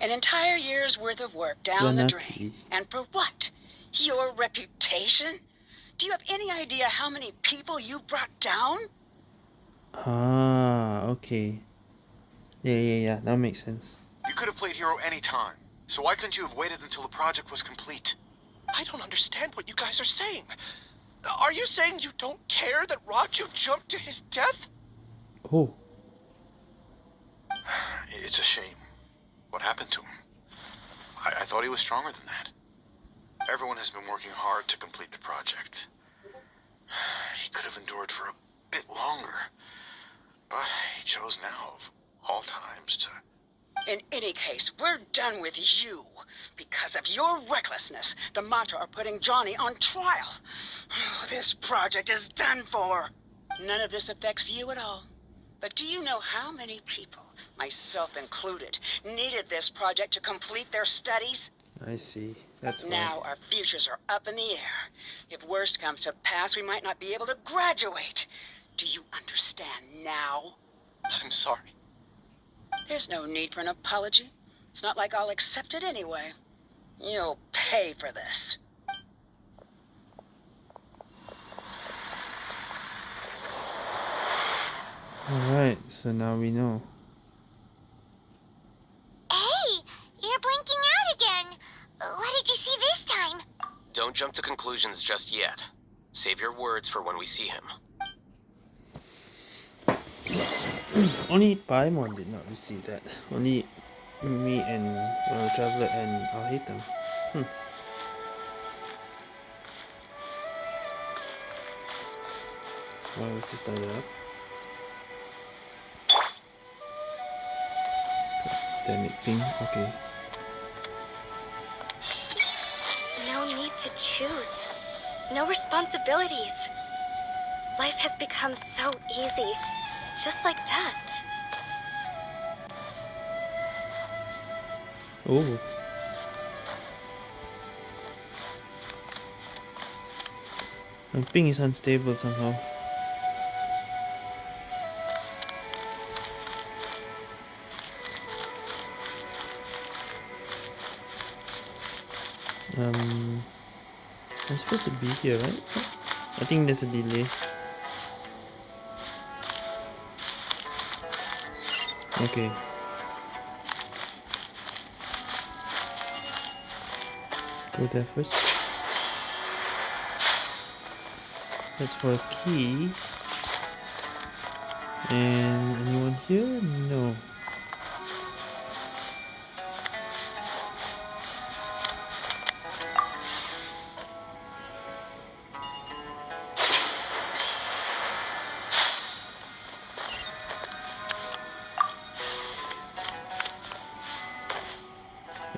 An entire year's worth of work down the drain. And for what? Your reputation? Do you have any idea how many people you've brought down? Ah, okay. Yeah, yeah, yeah. That makes sense. You could have played hero any time. So why couldn't you have waited until the project was complete? I don't understand what you guys are saying. Are you saying you don't care that Raju jumped to his death? Oh. It's a shame. What happened to him? I, I thought he was stronger than that. Everyone has been working hard to complete the project. He could have endured for a bit longer. But he chose now, of all times, to... In any case, we're done with you. Because of your recklessness, the Matra are putting Johnny on trial. Oh, this project is done for. None of this affects you at all. But do you know how many people, myself included, needed this project to complete their studies? I see. That's why. Now our futures are up in the air. If worst comes to pass, we might not be able to graduate. Do you understand now? I'm sorry. There's no need for an apology. It's not like I'll accept it anyway. You'll pay for this. Alright, so now we know. Hey, you're blinking out again. What did you see this time? Don't jump to conclusions just yet. Save your words for when we see him. Only Paimon did not receive that. Only me and uh, Traveler and I'll hate them. Hmm. Why was this started up? Damn it, ping. Okay. No need to choose. No responsibilities. Life has become so easy. Just like that. Oh. My ping is unstable somehow. Um, I'm supposed to be here, right? I think there's a delay. Okay. Go there first. That's for a key. And anyone here? No.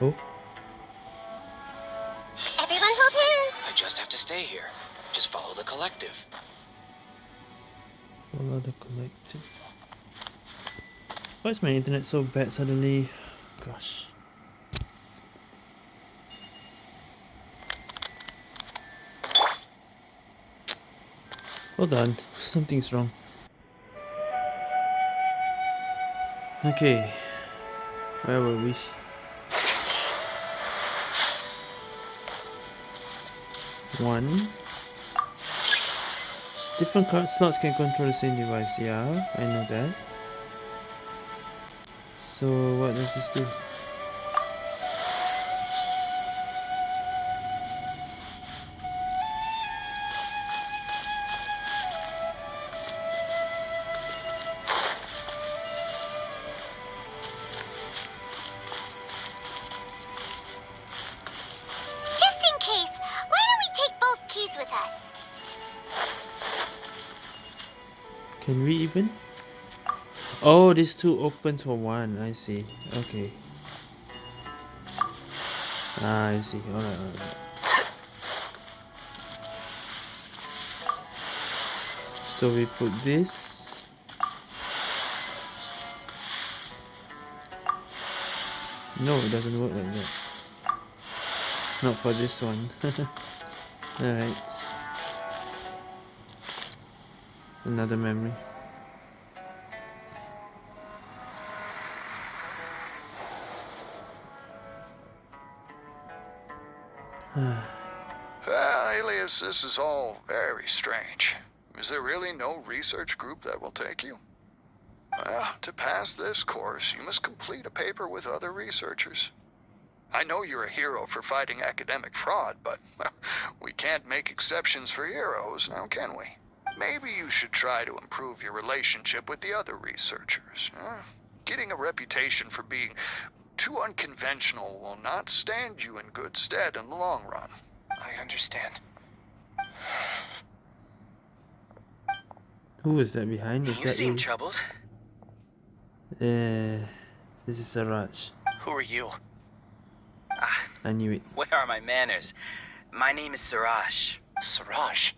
Oh, Everyone hold hands. I just have to stay here. Just follow the collective. follow the collective. Why is my internet so bad suddenly? Gosh. Hold on, something's wrong. Okay, where were we? One. Different card slots can control the same device. Yeah, I know that. So what does this do? These two open for one. I see. Okay. Ah, I see. Alright, alright. So we put this. No, it doesn't work like that. Not for this one. Alright. Another memory. This is all very strange. Is there really no research group that will take you? Well, to pass this course, you must complete a paper with other researchers. I know you're a hero for fighting academic fraud, but we can't make exceptions for heroes, now can we? Maybe you should try to improve your relationship with the other researchers. Huh? Getting a reputation for being too unconventional will not stand you in good stead in the long run. I understand. Who is that behind? Is You that seem you? troubled. Uh, this is Siraj. Who are you? Ah, I knew it. Where are my manners? My name is Siraj. Siraj?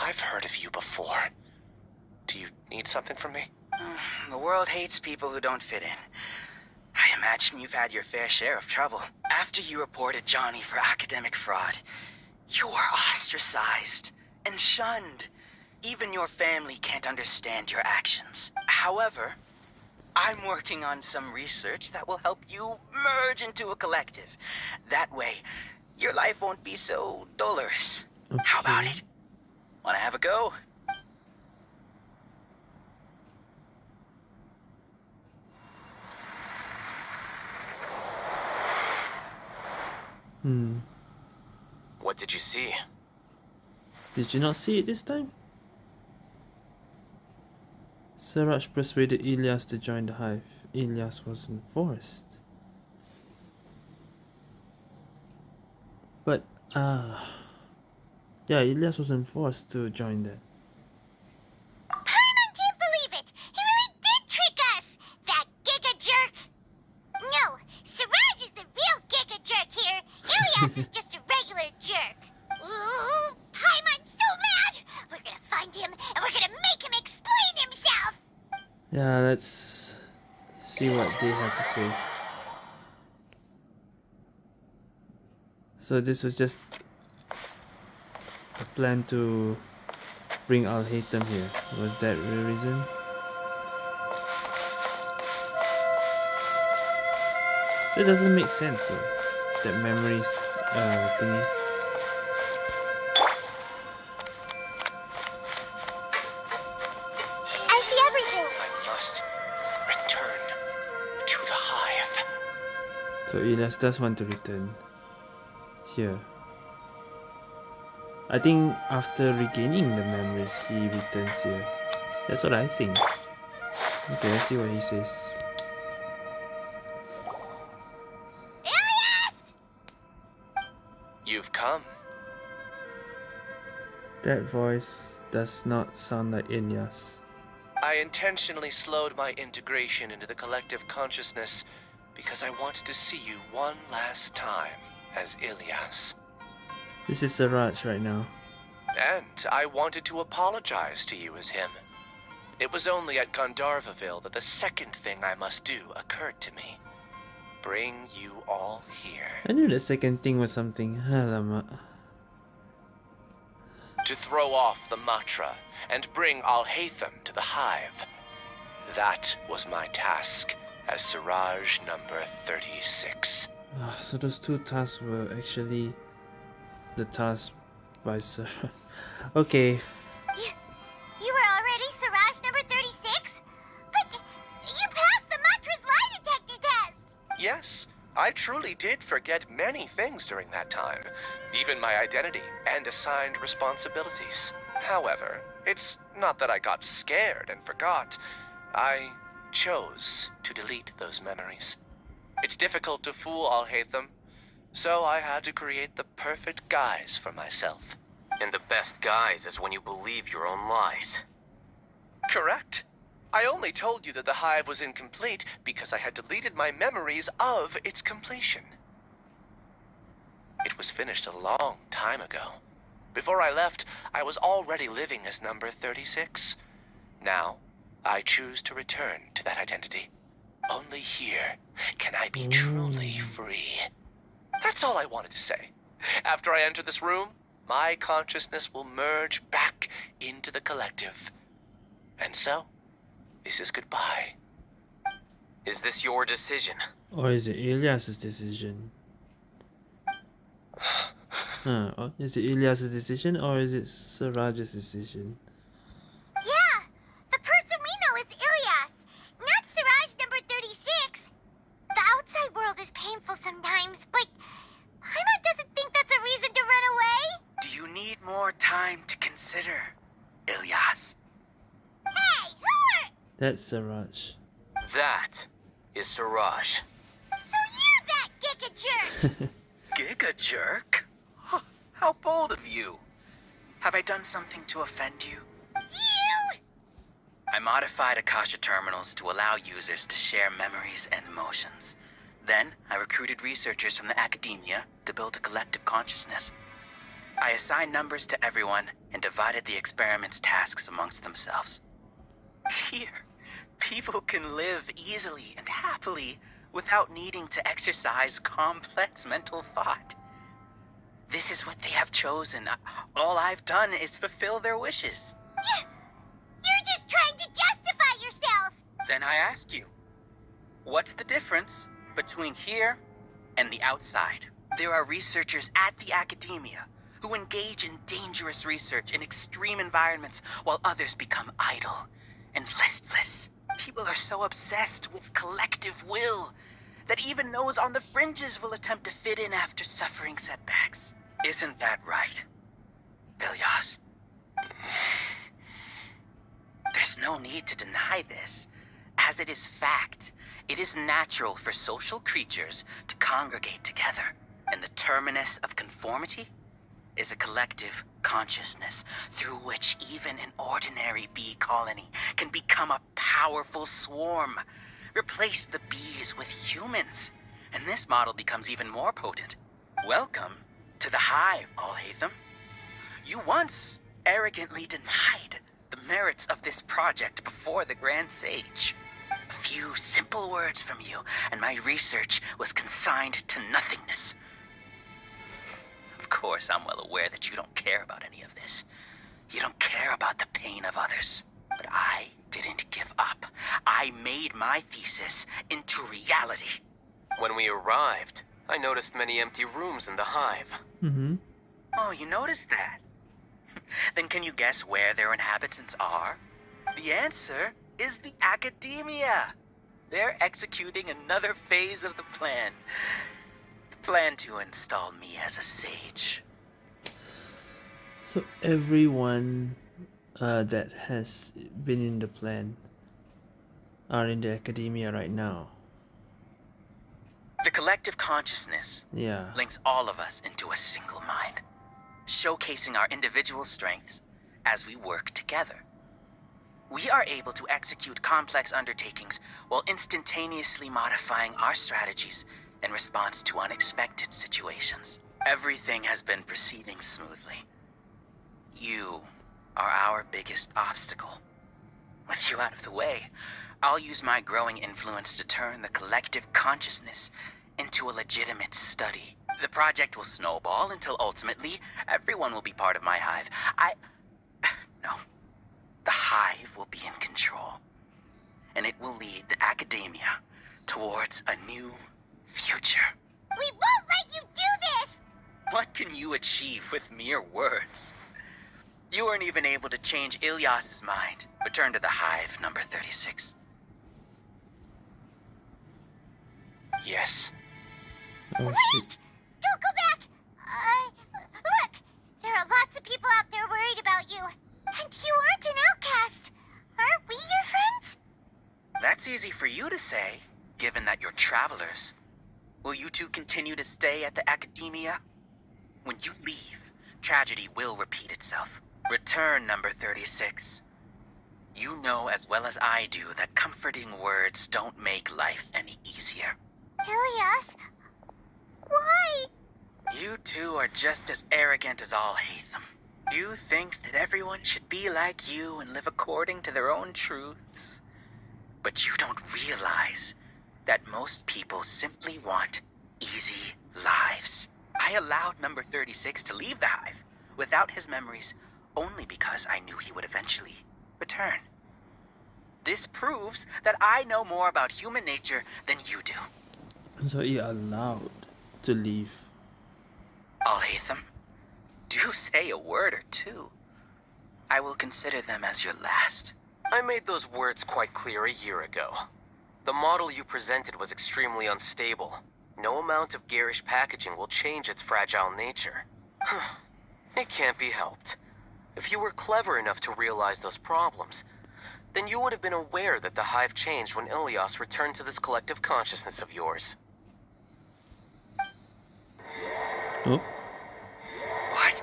I've heard of you before. Do you need something from me? The world hates people who don't fit in. I imagine you've had your fair share of trouble. After you reported Johnny for academic fraud, you were ostracized and shunned. Even your family can't understand your actions. However, I'm working on some research that will help you merge into a collective. That way, your life won't be so dolorous. How about it? Wanna have a go? Hmm. What did you see? Did you not see it this time? Siraj persuaded Ilyas to join the hive. Ilyas wasn't forced. But, ah. yeah, Ilyas wasn't forced to join that. To say. So this was just a plan to bring Alhaitham here. Was that the reason? So it doesn't make sense though. That memories uh thingy. So Ilyas does want to return here. I think after regaining the memories, he returns here. That's what I think. Okay, let's see what he says. You've come. That voice does not sound like Ilyas. I intentionally slowed my integration into the collective consciousness because I wanted to see you one last time as Ilyas. This is Siraj right now. And I wanted to apologize to you as him. It was only at Gandharva Ville that the second thing I must do occurred to me. Bring you all here. I knew the second thing was something. To throw off the Matra and bring Alhaitham to the hive. That was my task as Siraj number 36. Ah, so those two tasks were actually the task by Sir. okay, You, you were already Siraj number 36? But you passed the Matra's lie detector test! Yes, I truly did forget many things during that time, even my identity and assigned responsibilities. However, it's not that I got scared and forgot. I chose to delete those memories. It's difficult to fool Alhaitham, so I had to create the perfect guise for myself. And the best guise is when you believe your own lies. Correct. I only told you that the hive was incomplete because I had deleted my memories of its completion. It was finished a long time ago. Before I left, I was already living as number 36. Now, I choose to return to that identity. Only here can I be truly mm. free. That's all I wanted to say. After I enter this room, my consciousness will merge back into the collective. And so, this is goodbye. Is this your decision? or is it Ilyas's decision? Huh, or is it Ilyas's decision or is it Siraj's decision? Yeah! The person we know is Ilyas! consider, Ilyas. Hey, who are... That's Siraj. That is Siraj. So you're that giga jerk! Giga jerk? Huh, How bold of you. Have I done something to offend you? you! I modified Akasha terminals to allow users to share memories and emotions. Then, I recruited researchers from the academia to build a collective consciousness. I assigned numbers to everyone and divided the experiment's tasks amongst themselves. Here, people can live easily and happily without needing to exercise complex mental thought. This is what they have chosen. All I've done is fulfill their wishes. You're just trying to justify yourself! Then I ask you, what's the difference between here and the outside? There are researchers at the academia who engage in dangerous research in extreme environments while others become idle and listless. People are so obsessed with collective will that even those on the fringes will attempt to fit in after suffering setbacks. Isn't that right, Ilyas? There's no need to deny this, as it is fact. It is natural for social creatures to congregate together, and the terminus of conformity is a collective consciousness through which even an ordinary bee colony can become a powerful swarm. Replace the bees with humans, and this model becomes even more potent. Welcome to the hive, Alhaitham. You once arrogantly denied the merits of this project before the Grand Sage. A few simple words from you, and my research was consigned to nothingness. Of course, I'm well aware that you don't care about any of this. You don't care about the pain of others. But I didn't give up. I made my thesis into reality. When we arrived, I noticed many empty rooms in the hive. Mm-hmm. Oh, you noticed that? then can you guess where their inhabitants are? The answer is the academia. They're executing another phase of the plan. Plan to install me as a sage. So everyone uh, that has been in the plan are in the academia right now. The collective consciousness Yeah. links all of us into a single mind, showcasing our individual strengths as we work together. We are able to execute complex undertakings while instantaneously modifying our strategies in response to unexpected situations. Everything has been proceeding smoothly. You are our biggest obstacle. With you out of the way, I'll use my growing influence to turn the collective consciousness into a legitimate study. The project will snowball until ultimately everyone will be part of my hive. I. No. The hive will be in control. And it will lead the academia towards a new future. We won't let you do this! What can you achieve with mere words? You weren't even able to change Ilyas's mind. Return to the hive, number 36. Yes. Wait! Don't go back! Uh, look! There are lots of people out there worried about you. And you aren't an outcast. Aren't we your friends? That's easy for you to say, given that you're travelers. Will you two continue to stay at the academia? When you leave, tragedy will repeat itself. Return, number 36. You know as well as I do that comforting words don't make life any easier. Ilyas? Why? You two are just as arrogant as Alhaitham. You think that everyone should be like you and live according to their own truths. But you don't realize that most people simply want easy lives. I allowed number 36 to leave the hive without his memories only because I knew he would eventually return. This proves that I know more about human nature than you do. So you're allowed to leave. Alhaitham, do say a word or two. I will consider them as your last. I made those words quite clear a year ago. The model you presented was extremely unstable. No amount of garish packaging will change its fragile nature. it can't be helped. If you were clever enough to realize those problems, then you would have been aware that the Hive changed when Ilyas returned to this collective consciousness of yours. Oh. What?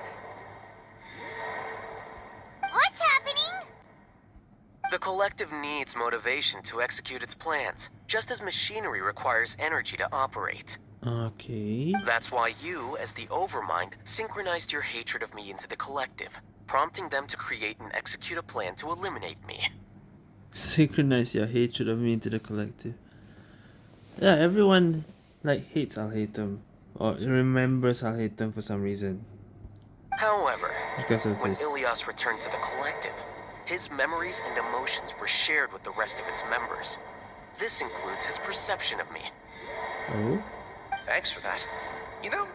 What's happening? The collective needs motivation to execute its plans, just as machinery requires energy to operate. Okay. That's why you, as the Overmind, synchronized your hatred of me into the collective, prompting them to create and execute a plan to eliminate me. Synchronize your hatred of me into the collective. Yeah, everyone like hates Alhaitham or remembers Alhaitham for some reason. However, Because of when this. Ilyas returned to the collective, his memories and emotions were shared with the rest of its members. This includes his perception of me. Oh? Thanks for that. You know,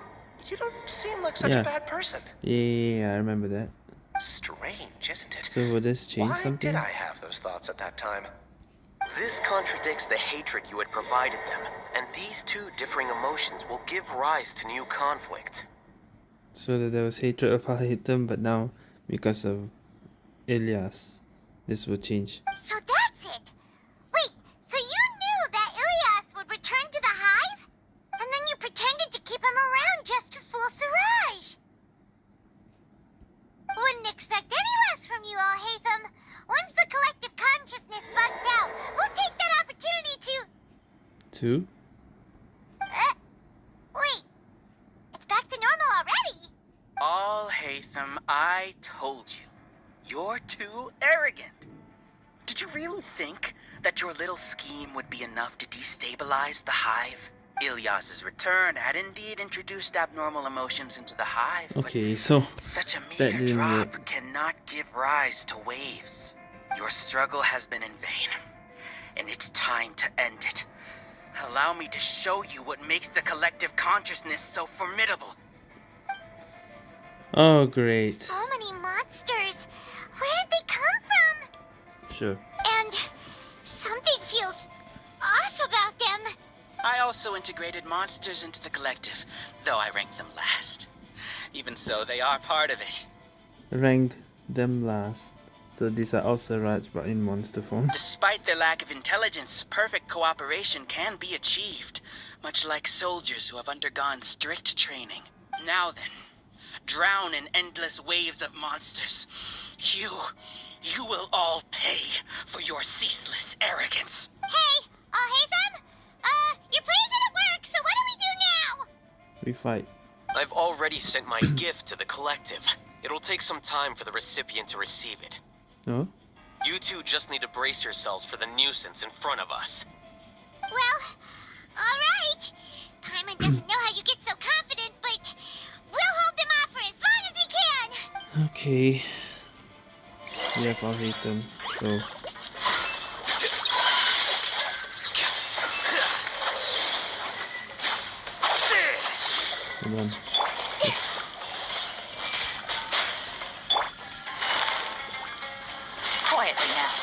you don't seem like such Yeah. a bad person. Yeah, yeah, yeah, I remember that. Strange, isn't it? So will this change Why something? did I have those thoughts at that time? This contradicts the hatred you had provided them, and these two differing emotions will give rise to new conflict. So that there was hatred of Alhaitham, but now because of Ilyas, this will change. So that's it. Wait, so you knew that Ilyas would return to the hive? And then you pretended to keep him around just to fool Siraj. Wouldn't expect any less from you, Alhaitham. Once the collective consciousness bugs out, we'll take that opportunity to... Two? Uh, wait, it's back to normal already. Alhaitham, I told you. You're too arrogant. Did you really think that your little scheme would be enough to destabilize the hive? Ilyas's return had indeed introduced abnormal emotions into the hive, but Okay, so such a meager drop work. cannot give rise to waves. Your struggle has been in vain, and it's time to end it. Allow me to show you what makes the collective consciousness so formidable. Oh great. So many monsters. Where did they come from? Sure. And something feels off about them. I also integrated monsters into the collective, though I ranked them last. Even so, they are part of it. Ranked them last. So these are also Raj but in monster form. Despite their lack of intelligence, perfect cooperation can be achieved, much like soldiers who have undergone strict training. Now then, drown in endless waves of monsters. You, you will all pay for your ceaseless arrogance. Hey, Alhaitham? Uh, your plan didn't work, so what do we do now? We fight. I've already sent my gift to the collective. It'll take some time for the recipient to receive it. No? You two just need to brace yourselves for the nuisance in front of us. Well, alright. Paimon doesn't know how you get so confident, but we'll hold them off for as long as we can. Okay. We have Alhaitham, so come on. Quietly now.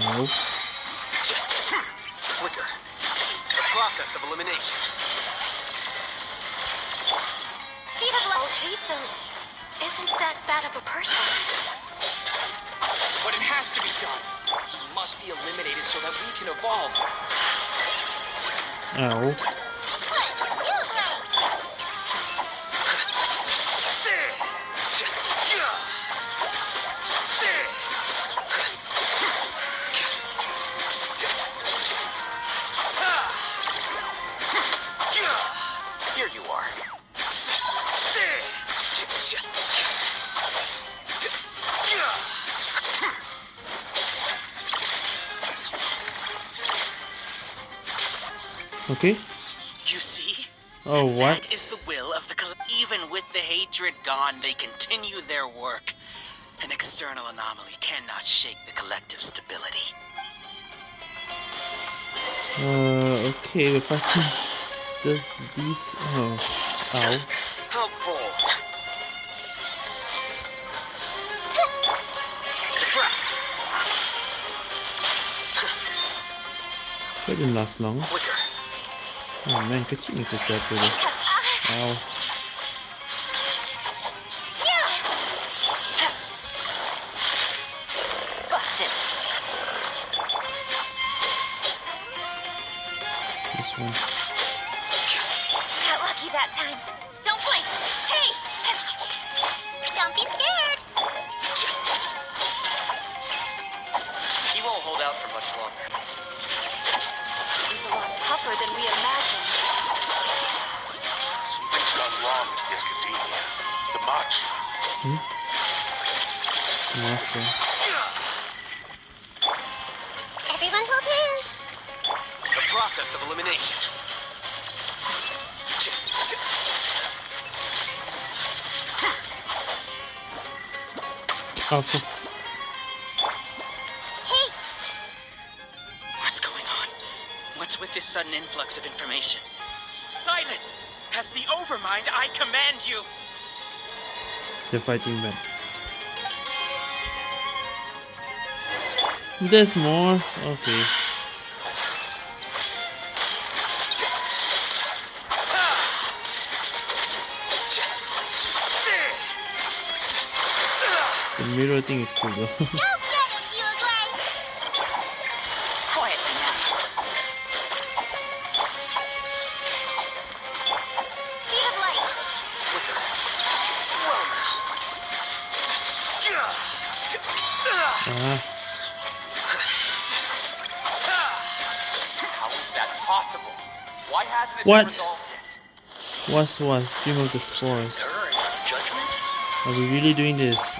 Oh. Flicker. The process of elimination. Speed of light hate them. Isn't that bad of a person? But it has to be done. He must be eliminated so that we can evolve. Ow. Okay. You see? Oh, what? That is the will of the Even with the hatred gone, they continue their work. An external anomaly cannot shake the collective stability. Uh, okay, if I can... Does these... Oh. Ow. How bold. That didn't last long. Flicker. Oh man, could you just that really? This one. Got lucky that time. Don't blink. Hey! Don't be scared. He won't hold out for much longer. He's a lot tougher than we imagined. The Machi. Hmm? Matra. Everyone hold hands. The process of elimination. Oh, Hey, What's going on? What's with this sudden influx of information? Silence! As the Overmind, I command you! They're fighting back. There's more? Okay. The mirror thing is cool though. What? been resolved yet? what's what? Stream of the spores. Are we really doing this?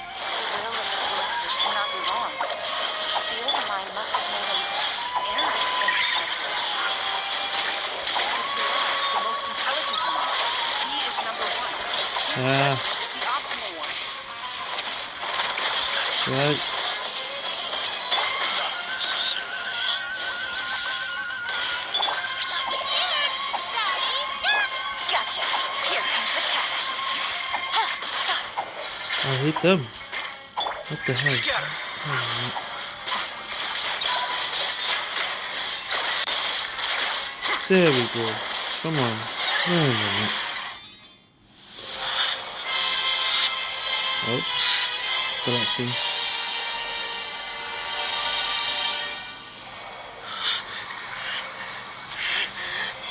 Them. What the hell? There we go. Come on. Wait a minute. Oh, it's collapsing.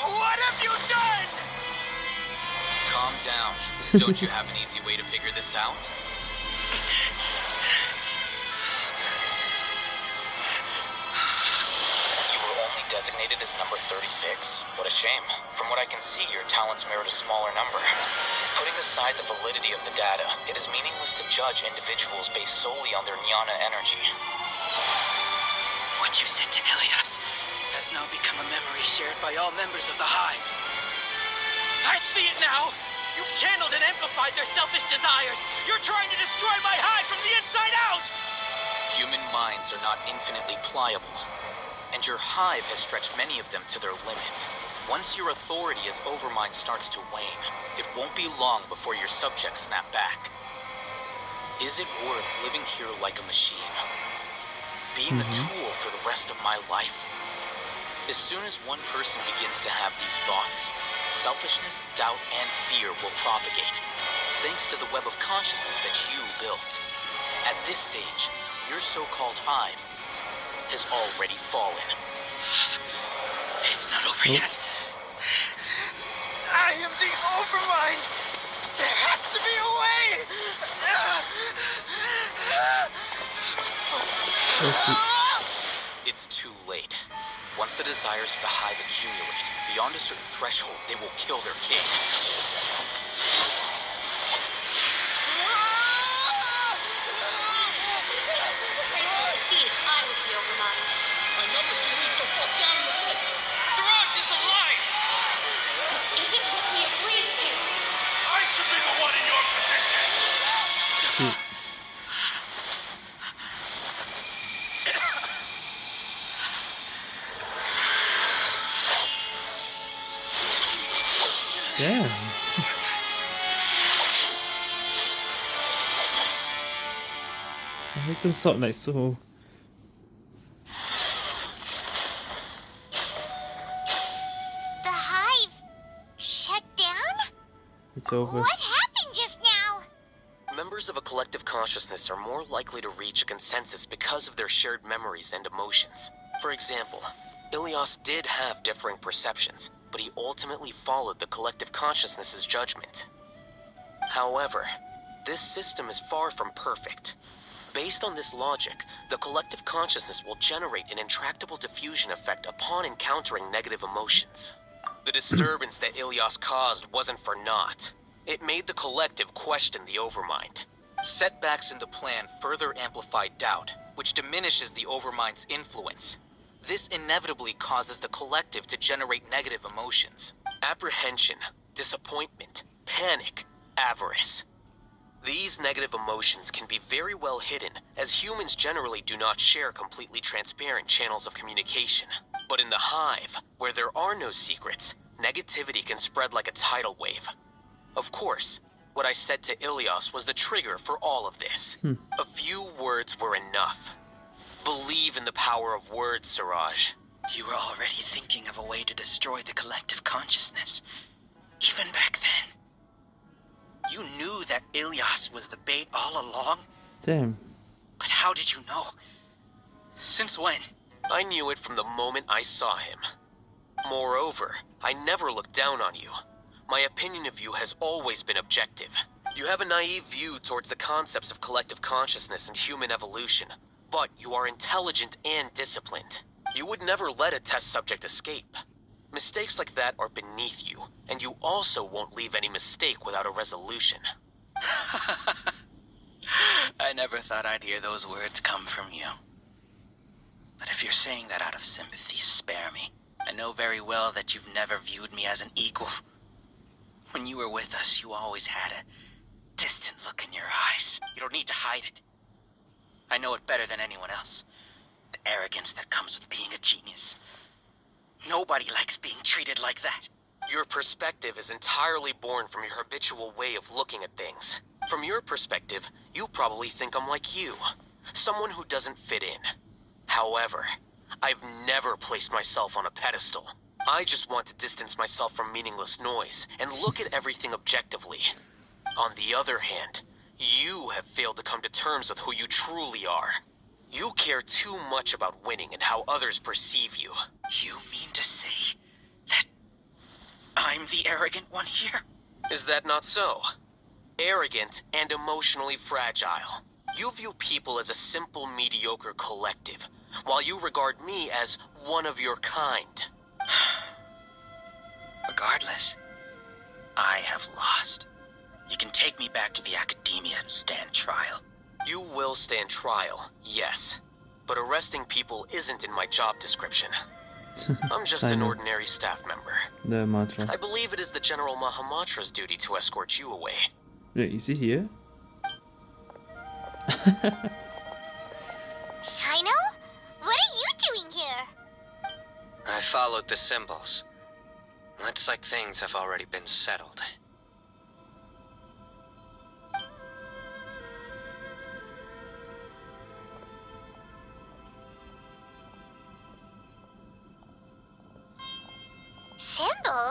What have you done? Calm down. Don't you have an easy way to figure this out? Only as number 36? What a shame. From what I can see, your talents merit a smaller number. Putting aside the validity of the data, it is meaningless to judge individuals based solely on their jnana energy. What you said to Ilyas has now become a memory shared by all members of the Hive. I see it now! You've channeled and amplified their selfish desires! You're trying to destroy my Hive from the inside out! Human minds are not infinitely pliable, and your hive has stretched many of them to their limit. Once your authority as Overmind starts to wane, it won't be long before your subjects snap back. Is it worth living here like a machine? Being a mm-hmm. tool for the rest of my life? As soon as one person begins to have these thoughts, selfishness, doubt, and fear will propagate, thanks to the web of consciousness that you built. At this stage, your so-called hive has already fallen. It's not over hmm? yet. I am the Overmind! There has to be a way! It's too late. Once the desires of the hive accumulate, beyond a certain threshold, they will kill their king. I make them sound like so. The hive shut down? It's over. What happened just now? Members of a collective consciousness are more likely to reach a consensus because of their shared memories and emotions. For example, Ilyas did have differing perceptions, but he ultimately followed the collective consciousness's judgment. However, this system is far from perfect. Based on this logic, the collective consciousness will generate an intractable diffusion effect upon encountering negative emotions. The disturbance that Ilyas caused wasn't for naught. It made the collective question the Overmind. Setbacks in the plan further amplify doubt, which diminishes the Overmind's influence. This inevitably causes the collective to generate negative emotions. Apprehension, disappointment, panic, avarice. These negative emotions can be very well hidden, as humans generally do not share completely transparent channels of communication. But in the hive, where there are no secrets, negativity can spread like a tidal wave. Of course, what I said to Ilyas was the trigger for all of this. Hmm. A few words were enough. Believe in the power of words, Siraj. You were already thinking of a way to destroy the collective consciousness. Even back then. You knew that Ilyas was the bait all along, Damn. but how did you know? Since when? I knew it from the moment I saw him. Moreover, I never looked down on you. My opinion of you has always been objective. You have a naive view towards the concepts of collective consciousness and human evolution, but you are intelligent and disciplined. You would never let a test subject escape. Mistakes like that are beneath you, and you also won't leave any mistake without a resolution. I never thought I'd hear those words come from you. But if you're saying that out of sympathy, spare me. I know very well that you've never viewed me as an equal. When you were with us, you always had a distant look in your eyes. You don't need to hide it. I know it better than anyone else. The arrogance that comes with being a genius. Nobody likes being treated like that. Your perspective is entirely born from your habitual way of looking at things. From your perspective, you probably think I'm like you. Someone who doesn't fit in. However, I've never placed myself on a pedestal. I just want to distance myself from meaningless noise and look at everything objectively. On the other hand, you have failed to come to terms with who you truly are. You care too much about winning and how others perceive you. You mean to say I'm the arrogant one here? Is that not so? Arrogant and emotionally fragile. You view people as a simple, mediocre collective, while you regard me as one of your kind. Regardless, I have lost. You can take me back to the academia and stand trial. You will stand trial, yes. But arresting people isn't in my job description. I'm just an ordinary staff member. The mantra. I believe it is the General Mahamatra's duty to escort you away. Wait, is he here? Cyno? What are you doing here? I followed the symbols. Looks like things have already been settled.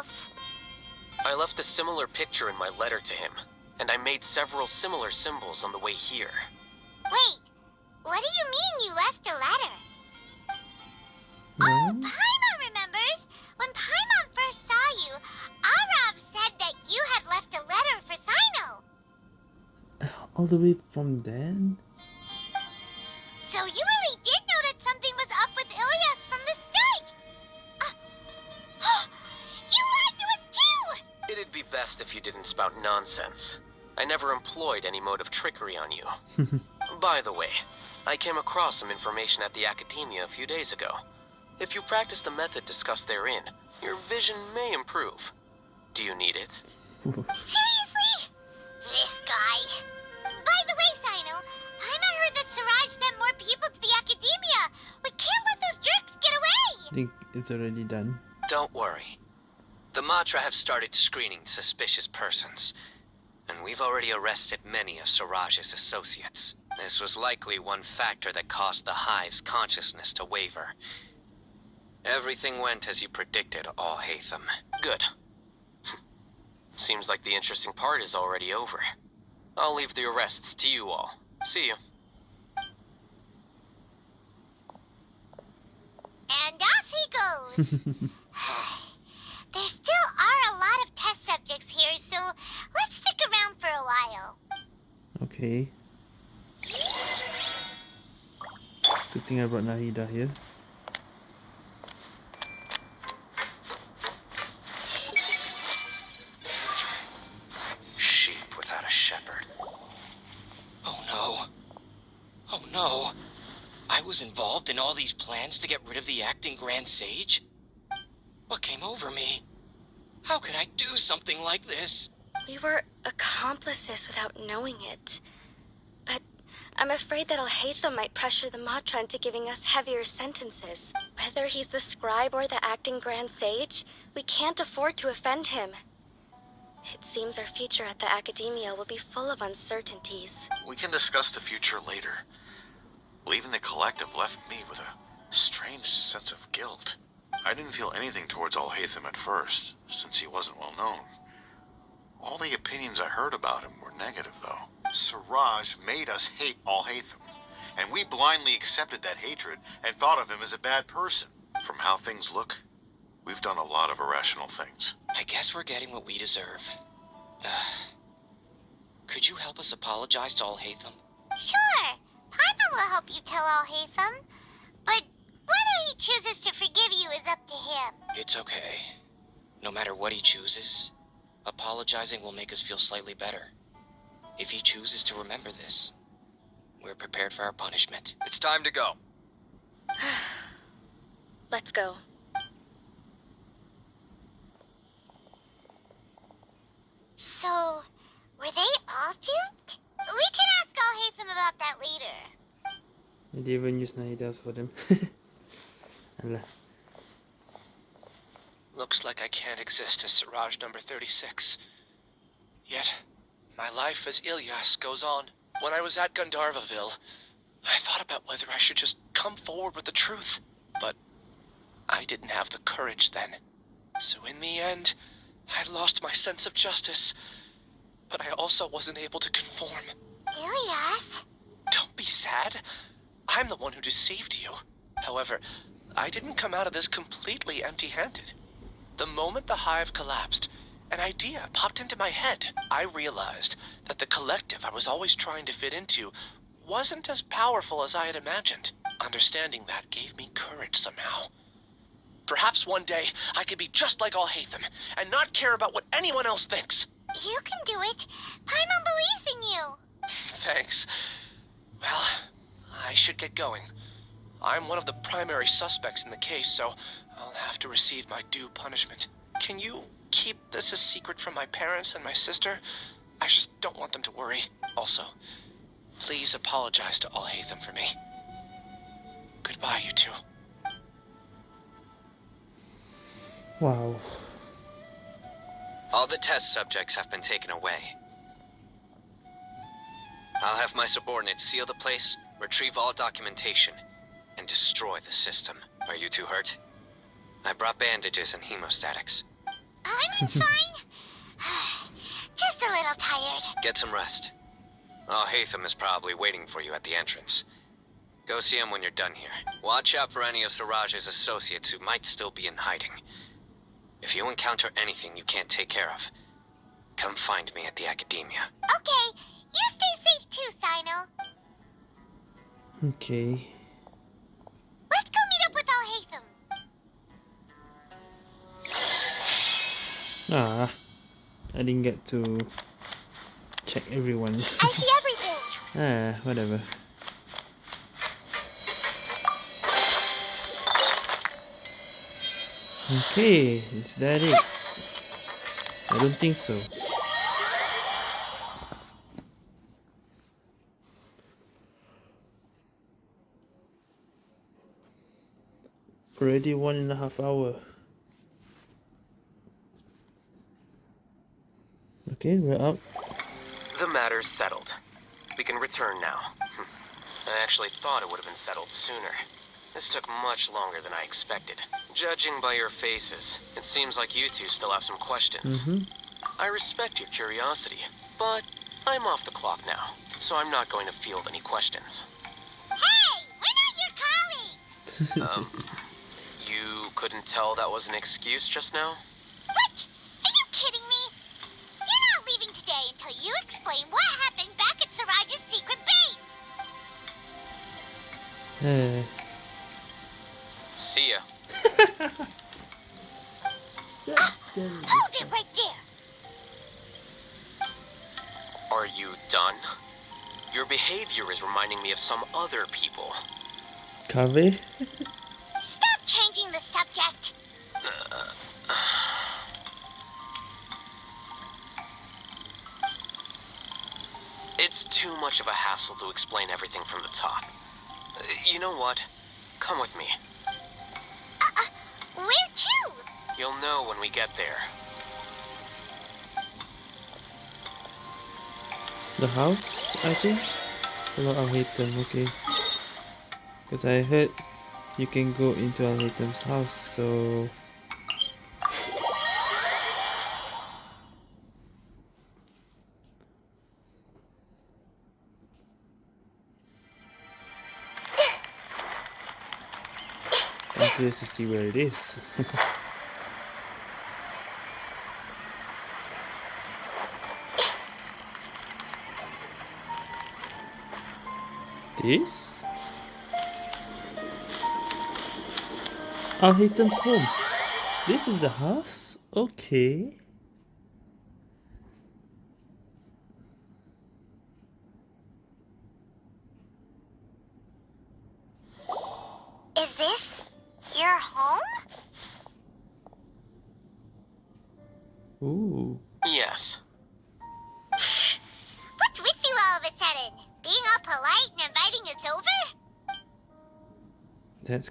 Symbols? I left a similar picture in my letter to him, and I made several similar symbols on the way here. Wait, what do you mean you left a letter? Oh, Paimon remembers! When Paimon first saw you, Arav said that you had left a letter for Cyno. All the way from then? So you really best if you didn't spout nonsense. I never employed any mode of trickery on you. By the way, I came across some information at the Academia a few days ago. If you practice the method discussed therein, your vision may improve. Do you need it? Seriously? This guy. By the way, Cyno, Paimon heard that Siraj sent more people to the Academia. We can't let those jerks get away! I think it's already done. Don't worry. The Matra have started screening suspicious persons, and we've already arrested many of Siraj's associates. This was likely one factor that caused the Hive's consciousness to waver. Everything went as you predicted, Alhaitham. Good. Seems like the interesting part is already over. I'll leave the arrests to you all. See you. And off he goes! There still are a lot of test subjects here, so let's stick around for a while. Okay. Good thing I brought Nahida here. Sheep without a shepherd. Oh no. Oh no. I was involved in all these plans to get rid of the acting Grand Sage? What came over me? How could I do something like this? We were accomplices without knowing it. But I'm afraid that Alhaitham might pressure the Matra into giving us heavier sentences. Whether he's the scribe or the acting Grand Sage, we can't afford to offend him. It seems our future at the Academia will be full of uncertainties. We can discuss the future later. Leaving the collective left me with a strange sense of guilt. I didn't feel anything towards Alhaitham at first, since he wasn't well known. All the opinions I heard about him were negative, though. Siraj made us hate Alhaitham, and we blindly accepted that hatred and thought of him as a bad person. From how things look, we've done a lot of irrational things. I guess we're getting what we deserve. Uh, could you help us apologize to Alhaitham? Sure, Paimon will help you tell Alhaitham. But whether he chooses to forgive you is up to him. It's okay. No matter what he chooses, apologizing will make us feel slightly better. If he chooses to remember this, we're prepared for our punishment. It's time to go. Let's go. So, were they all duped? We can ask Alhaitham about that later. I didn't even use Nahida for them. Alah. Looks like I can't exist as Siraj number 36. Yet, my life as Ilyas goes on. When I was at Gandharva Ville, I thought about whether I should just come forward with the truth. But I didn't have the courage then. So in the end, I lost my sense of justice. But I also wasn't able to conform. Ilyas? Don't be sad. I'm the one who deceived you. However, I didn't come out of this completely empty-handed. The moment the hive collapsed, an idea popped into my head. I realized that the collective I was always trying to fit into wasn't as powerful as I had imagined. Understanding that gave me courage somehow. Perhaps one day I could be just like Alhaitham and not care about what anyone else thinks. You can do it. Paimon believes in you. Thanks. Well, I should get going. I'm one of the primary suspects in the case, so I'll have to receive my due punishment. Can you keep this a secret from my parents and my sister? I just don't want them to worry. Also, please apologize to all Alhaitham for me. Goodbye, you two. Wow. All the test subjects have been taken away. I'll have my subordinates seal the place, retrieve all documentation, and destroy the system. Are you two hurt? I brought bandages and hemostatics. Paimon's fine. Just a little tired. Get some rest. Oh, Hatham is probably waiting for you at the entrance. Go see him when you're done here. Watch out for any of Siraj's associates who might still be in hiding. If you encounter anything you can't take care of, come find me at the Academia. Okay, you stay safe too, Cyno. Okay. Let's go meet up with Alhaitham. Ah. I didn't get to check everyone. I see everything. ah, whatever. Okay, is that it? I don't think so. Already one and a half hour. Okay, we're up. The matter's settled. We can return now. Hm. I actually thought it would have been settled sooner. This took much longer than I expected. Judging by your faces, it seems like you two still have some questions. Mm-hmm. I respect your curiosity, but I'm off the clock now, so I'm not going to field any questions. Hey, we're not your colleagues. um, you couldn't tell that was an excuse just now? What? Are you kidding me? You're not leaving today until you explain what happened back at Siraj's secret base. Eh. See ya. Hold it right there. Are you done? Your behavior is reminding me of some other people. Kaveh? much of a hassle to explain everything from the top. Uh, You know what? Come with me. Where to? You'll know when we get there. The house, I think? Hello, Alhaitham, okay. Because I heard you can go into Al house, so... curious to see where it is. this? Alhaitham home. This is the house? Okay.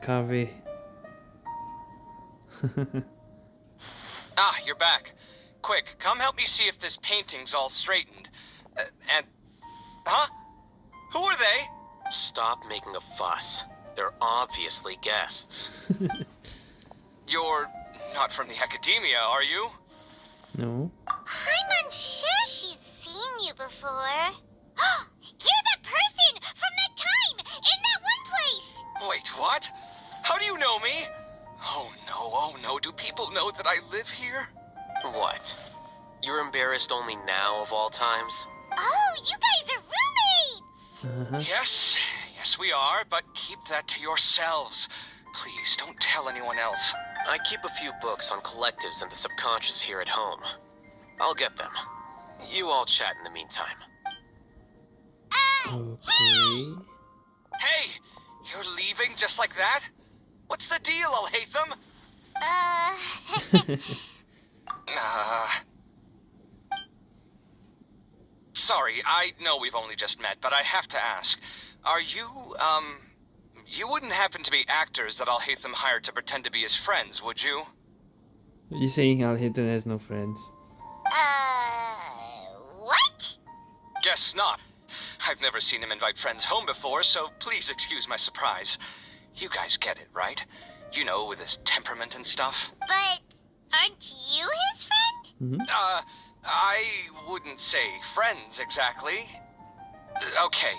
That's Ah, you're back. Quick, come help me see if this painting's all straightened. Uh, and. Huh? Who are they? Stop making a fuss. They're obviously guests. You're not from the academia, are you? no. I'm unsure she's seen you before. You're that person from that time in that one place. Wait, what? How do you know me? Oh no, oh no, do people know that I live here? What? You're embarrassed only now of all times? Oh, you guys are roommates. Uh-huh. Yes, yes we are, but keep that to yourselves. Please, don't tell anyone else. I keep a few books on collectives and the subconscious here at home. I'll get them. You all chat in the meantime. Okay. Hey, you're leaving just like that? What's the deal, Alhaitham? Uh, Uh... Sorry, I know we've only just met, but I have to ask. Are you, um... You wouldn't happen to be actors that Alhaitham hired to pretend to be his friends, would you? You're saying Alhaitham has no friends? uh, what? Guess not. I've never seen him invite friends home before, so please excuse my surprise. You guys get it, right? You know, with his temperament and stuff. But aren't you his friend? Uh, I wouldn't say friends exactly. Okay,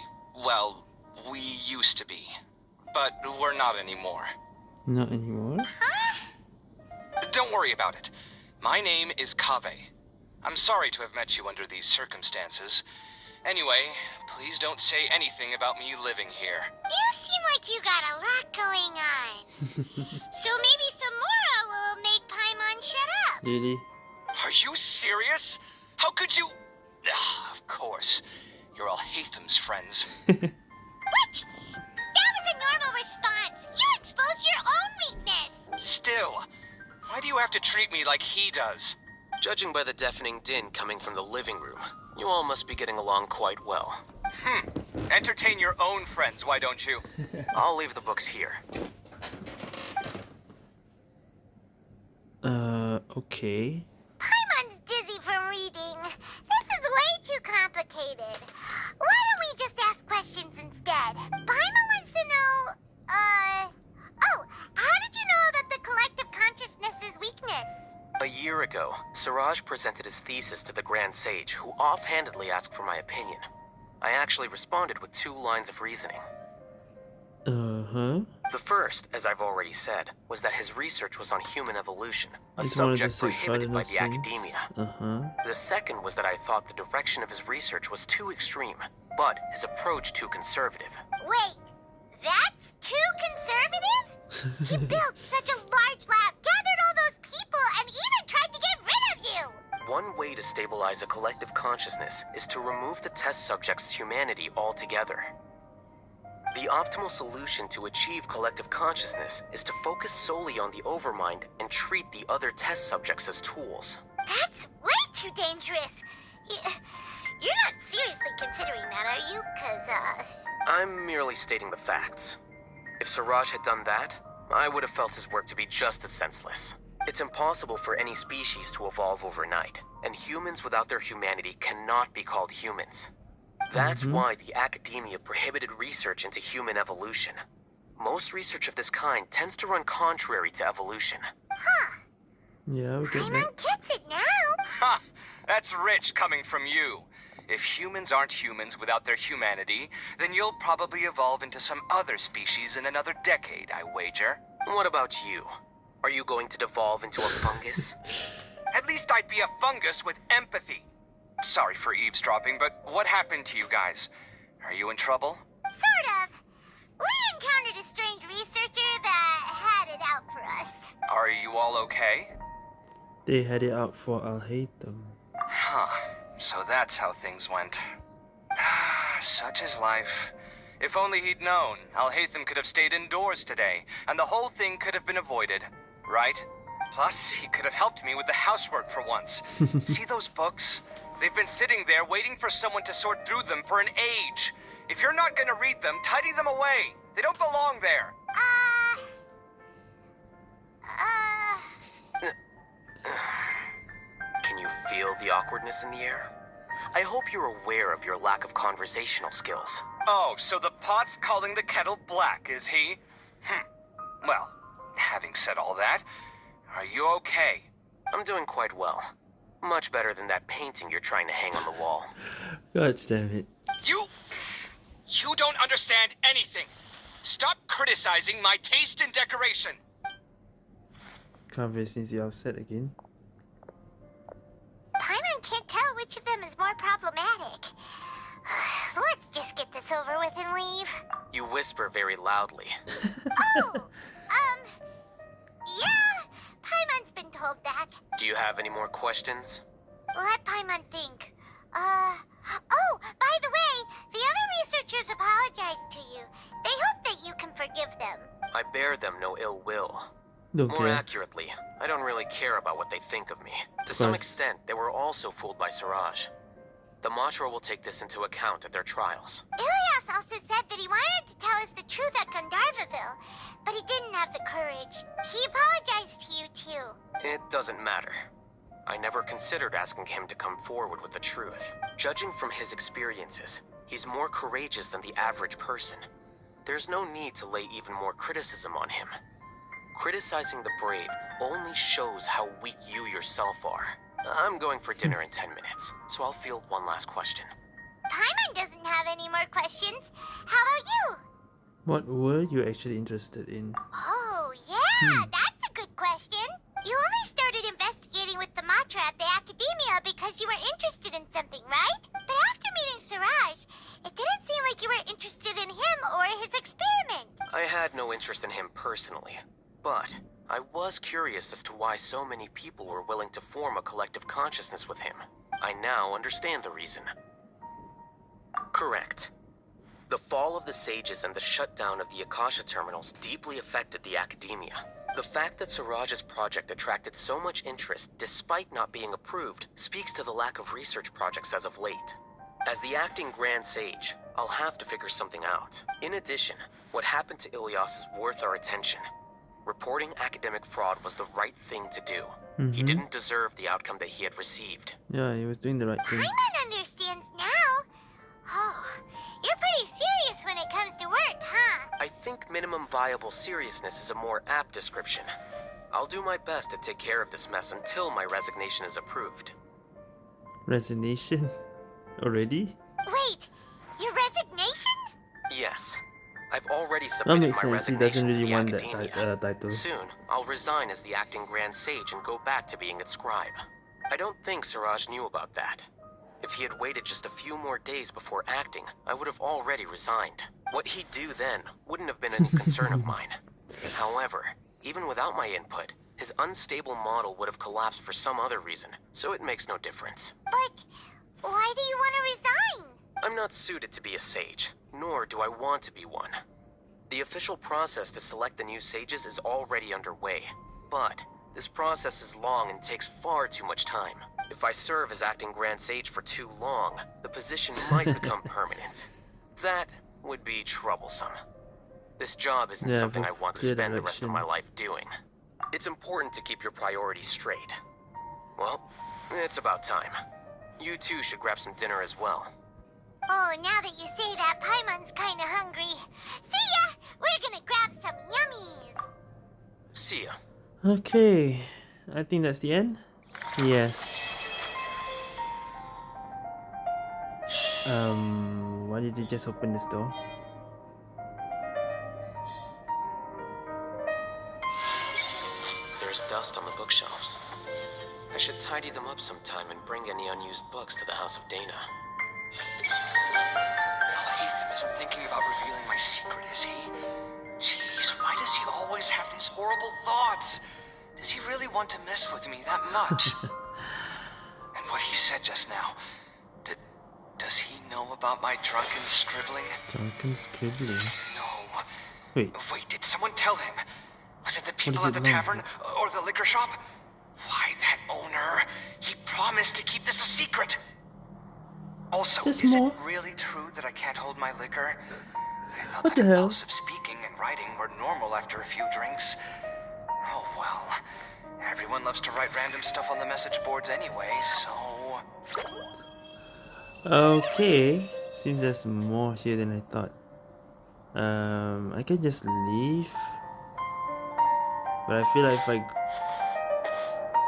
well, we used to be. But we're not anymore. Not anymore? Don't worry about it. My name is Kaveh. I'm sorry to have met you under these circumstances. Anyway, please don't say anything about me living here. You seem like you got a lot going on. so maybe some Mora will make Paimon shut up. Really? Are you serious? How could you? Ah, of course. You're all Alhaitham's friends. What? That was a normal response. You exposed your own weakness. Still, why do you have to treat me like he does? Judging by the deafening din coming from the living room, you all must be getting along quite well. Hmm. Entertain your own friends, why don't you? I'll leave the books here. Uh, okay. Paimon's dizzy from reading. This is way too complicated. Why don't we just ask questions instead? Paimon wants to know, uh... Oh, how did you know about the collective consciousness's weakness? A year ago, Siraj presented his thesis to the Grand Sage, who offhandedly asked for my opinion. I actually responded with two lines of reasoning. Uh-huh. The first, as I've already said, was that his research was on human evolution, a He's one of the subject six prohibited by the sins. academia. Uh-huh. The second was that I thought the direction of his research was too extreme, but his approach too conservative. Wait, that's too conservative? He built such a large lab, gathered all those people, and even tried to get rid of you! One way to stabilize a collective consciousness is to remove the test subject's humanity altogether. The optimal solution to achieve collective consciousness is to focus solely on the overmind and treat the other test subjects as tools. That's way too dangerous. You're not seriously considering that, are you? Cause, uh, I'm merely stating the facts. If Siraj had done that, I would have felt his work to be just as senseless. It's impossible for any species to evolve overnight, and humans without their humanity cannot be called humans. That's mm-hmm. why the academia prohibited research into human evolution. Most research of this kind tends to run contrary to evolution. Huh. Yeah, we get that. gets it now. Ha! That's rich coming from you. If humans aren't humans without their humanity, then you'll probably evolve into some other species in another decade, I wager. What about you? Are you going to devolve into a fungus? At least I'd be a fungus with empathy. Sorry for eavesdropping, but what happened to you guys? Are you in trouble? Sort of. We encountered a strange researcher that had it out for us. Are you all okay? They had it out for Alhaitham. Huh. So that's how things went. Such is life. If only he'd known, Alhaitham could have stayed indoors today, and the whole thing could have been avoided, right? Plus, he could have helped me with the housework for once. See those books? They've been sitting there waiting for someone to sort through them for an age. If you're not gonna read them, tidy them away. They don't belong there. Uh, Can you feel the awkwardness in the air? I hope you're aware of your lack of conversational skills. Oh, so the pot's calling the kettle black, is he? Hm. Well, having said all that, are you okay? I'm doing quite well. Much better than that painting you're trying to hang on the wall. God damn it. You. You don't understand anything. Stop criticizing my taste in decoration. Can't face needs you upset again. Paimon can't tell which of them is more problematic. Let's just get this over with and leave. You whisper very loudly. Oh, um, yeah, Paimon's been told that. Do you have any more questions? Let Paimon think. Uh, oh, by the way, the other researchers apologized to you. They hope that you can forgive them. I bear them no ill will. Don't More accurately, I don't really care about what they think of me. To some extent, they were also fooled by Siraj. The Matra will take this into account at their trials. Ilyas also said that he wanted to tell us the truth at Gandharva Ville, but he didn't have the courage. He apologized to you, too. It doesn't matter. I never considered asking him to come forward with the truth. Judging from his experiences, he's more courageous than the average person. There's no need to lay even more criticism on him. Criticizing the brave only shows how weak you yourself are. I'm going for dinner in 10 minutes, so I'll field one last question. Paimon doesn't have any more questions. How about you? What were you actually interested in? Oh, yeah, Hmm. that's a good question. You only started investigating with the Matra at the Academia because you were interested in something, right? But after meeting Siraj, it didn't seem like you were interested in him or his experiment. I had no interest in him personally, but I was curious as to why so many people were willing to form a collective consciousness with him. I now understand the reason. Correct. The fall of the Sages and the shutdown of the Akasha terminals deeply affected the academia. The fact that Siraj's project attracted so much interest despite not being approved speaks to the lack of research projects as of late. As the acting Grand Sage, I'll have to figure something out. In addition, what happened to Ilyas is worth our attention. Reporting academic fraud was the right thing to do. He Mhm. didn't deserve the outcome that he had received. Yeah, he was doing the right thing. Paimon understands now. Oh, you're pretty serious when it comes to work, huh? I think minimum viable seriousness is a more apt description. I'll do my best to take care of this mess until my resignation is approved. Resignation? Already? Wait, your resignation? Yes. I've already submitted That submitted makes my sense. He doesn't to really the want that Academia. ti- uh, title. Soon, I'll resign as the acting Grand Sage and go back to being its scribe. I don't think Siraj knew about that. If he had waited just a few more days before acting, I would have already resigned. What he'd do then wouldn't have been any concern of mine. However, even without my input, his unstable model would have collapsed for some other reason, so it makes no difference. But why do you want to resign? I'm not suited to be a sage, nor do I want to be one. The official process to select the new sages is already underway, but this process is long and takes far too much time. If I serve as acting Grand Sage for too long, the position might become permanent. That would be troublesome. This job isn't Yeah, something I want to spend the rest of my life doing. It's important to keep your priorities straight. Well, it's about time. You two should grab some dinner as well. Oh, now that you say that, Paimon's kinda hungry. See ya! We're gonna grab some yummies! See ya. Okay, I think that's the end. Yes. Um, why did you just open this door? There's dust on the bookshelves. I should tidy them up sometime and bring any unused books to the House of Daena. Ethan isn't thinking about revealing my secret, is he? Jeez, why does he always have these horrible thoughts? Does he really want to mess with me that much? and what he said just now, did, does he know about my drunken scribbling? Drunken scribbling. No. Wait, Wait, did someone tell him? Was it the people at the now? tavern or the liquor shop? Why, that owner, he promised to keep this a secret. Also, There's is more. it really true that I can't hold my liquor? I thought What that the hell? speaking and writing were normal after a few drinks. Oh well. Everyone loves to write random stuff on the message boards anyway, so... Okay, seems there's more here than I thought. Um, I can just leave, but I feel like if I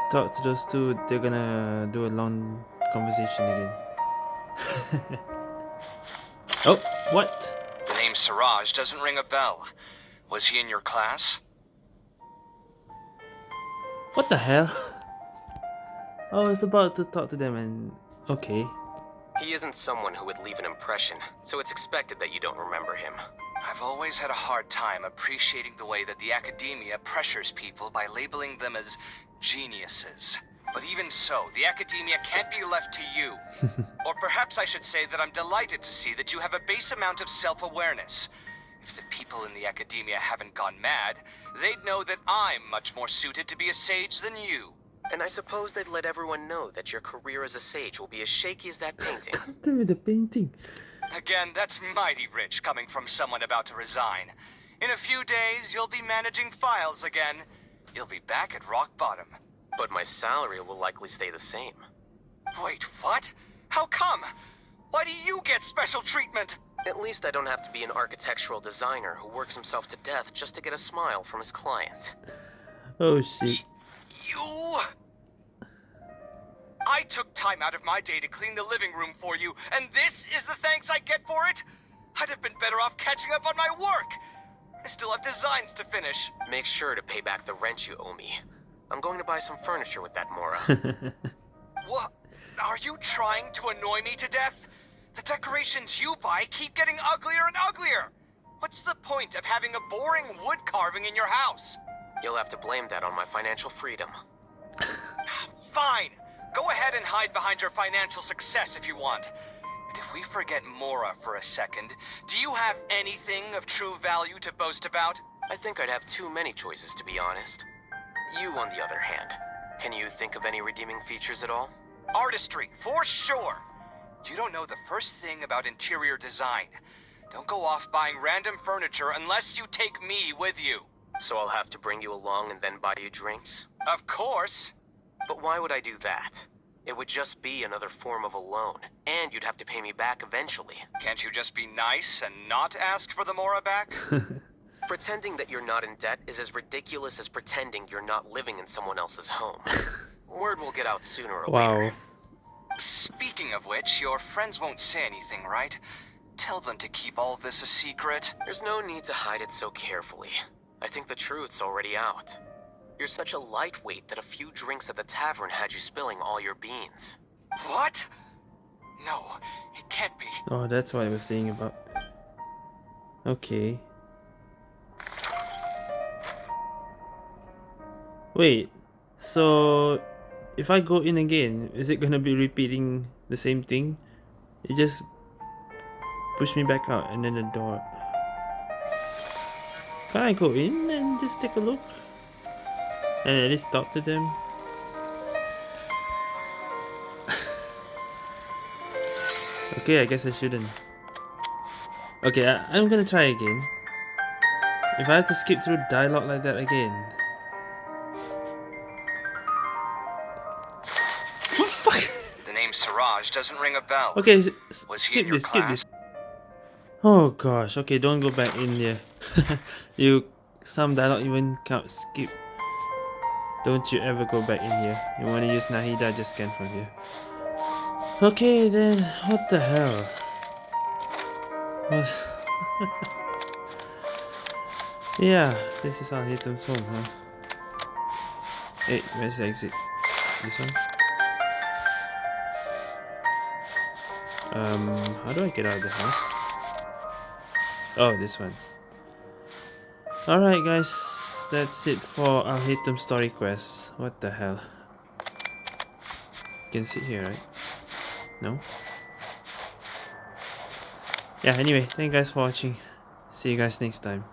talk to those two, they're gonna do a long conversation again. oh, what? The name Siraj doesn't ring a bell. Was he in your class? What the hell? I was about to talk to them and okay. He isn't someone who would leave an impression, so it's expected that you don't remember him. I've always had a hard time appreciating the way that the academia pressures people by labeling them as geniuses. But even so, the academia can't be left to you. or perhaps I should say that I'm delighted to see that you have a base amount of self-awareness. If the people in the academia haven't gone mad, they'd know that I'm much more suited to be a sage than you. And I suppose they'd let everyone know that your career as a sage will be as shaky as that painting. Tell me the painting. Again, that's mighty rich coming from someone about to resign. In a few days, you'll be managing files again. You'll be back at rock bottom. But my salary will likely stay the same. Wait, what? How come? Why do you get special treatment? At least I don't have to be an architectural designer who works himself to death just to get a smile from his client. Oh shit. You... I took time out of my day to clean the living room for you, and this is the thanks I get for it? I'd have been better off catching up on my work. I still have designs to finish. Make sure to pay back the rent you owe me. I'm going to buy some furniture with that, Mora. What? Are you trying to annoy me to death? The decorations you buy keep getting uglier and uglier. What's the point of having a boring wood carving in your house? You'll have to blame that on my financial freedom. Fine. Go ahead and hide behind your financial success if you want. But if we forget Mora for a second, do you have anything of true value to boast about? I think I'd have too many choices, to be honest. You, on the other hand, can you think of any redeeming features at all? Artistry, for sure. You don't know the first thing about interior design. Don't go off buying random furniture unless you take me with you. So I'll have to bring you along and then buy you drinks? Of course. But why would I do that? It would just be another form of a loan, and you'd have to pay me back eventually. Can't you just be nice and not ask for the Mora back? Pretending that you're not in debt is as ridiculous as pretending you're not living in someone else's home. Word will get out sooner or later. Wow. later. Speaking of which, your friends won't say anything, right? Tell them to keep all this a secret. There's no need to hide it so carefully. I think the truth's already out. You're such a lightweight that a few drinks at the tavern had you spilling all your beans. What? No, it can't be. Oh, that's what I was saying about. Okay. Wait, so if I go in again, is it gonna be repeating the same thing? It just push me back out and then the door. Can I go in and just take a look? And at least talk to them? okay, I guess I shouldn't. Okay, I, I'm gonna try again. If I have to skip through dialogue like that again. The name Siraj doesn't ring a bell. Okay, Was skip this, skip this. Oh gosh, okay, don't go back in there. you, some dialogue even can't skip. Don't you ever go back in here. You wanna use Nahida, just scan from here. Okay then, what the hell? What? yeah, this is our Alhaitham's home, huh? Hey, where's the exit? This one? Um, how do I get out of the house? Oh, this one. Alright guys, that's it for Alhaitham story quest. What the hell? You can sit here, right? No? Yeah, anyway, thank you guys for watching. See you guys next time.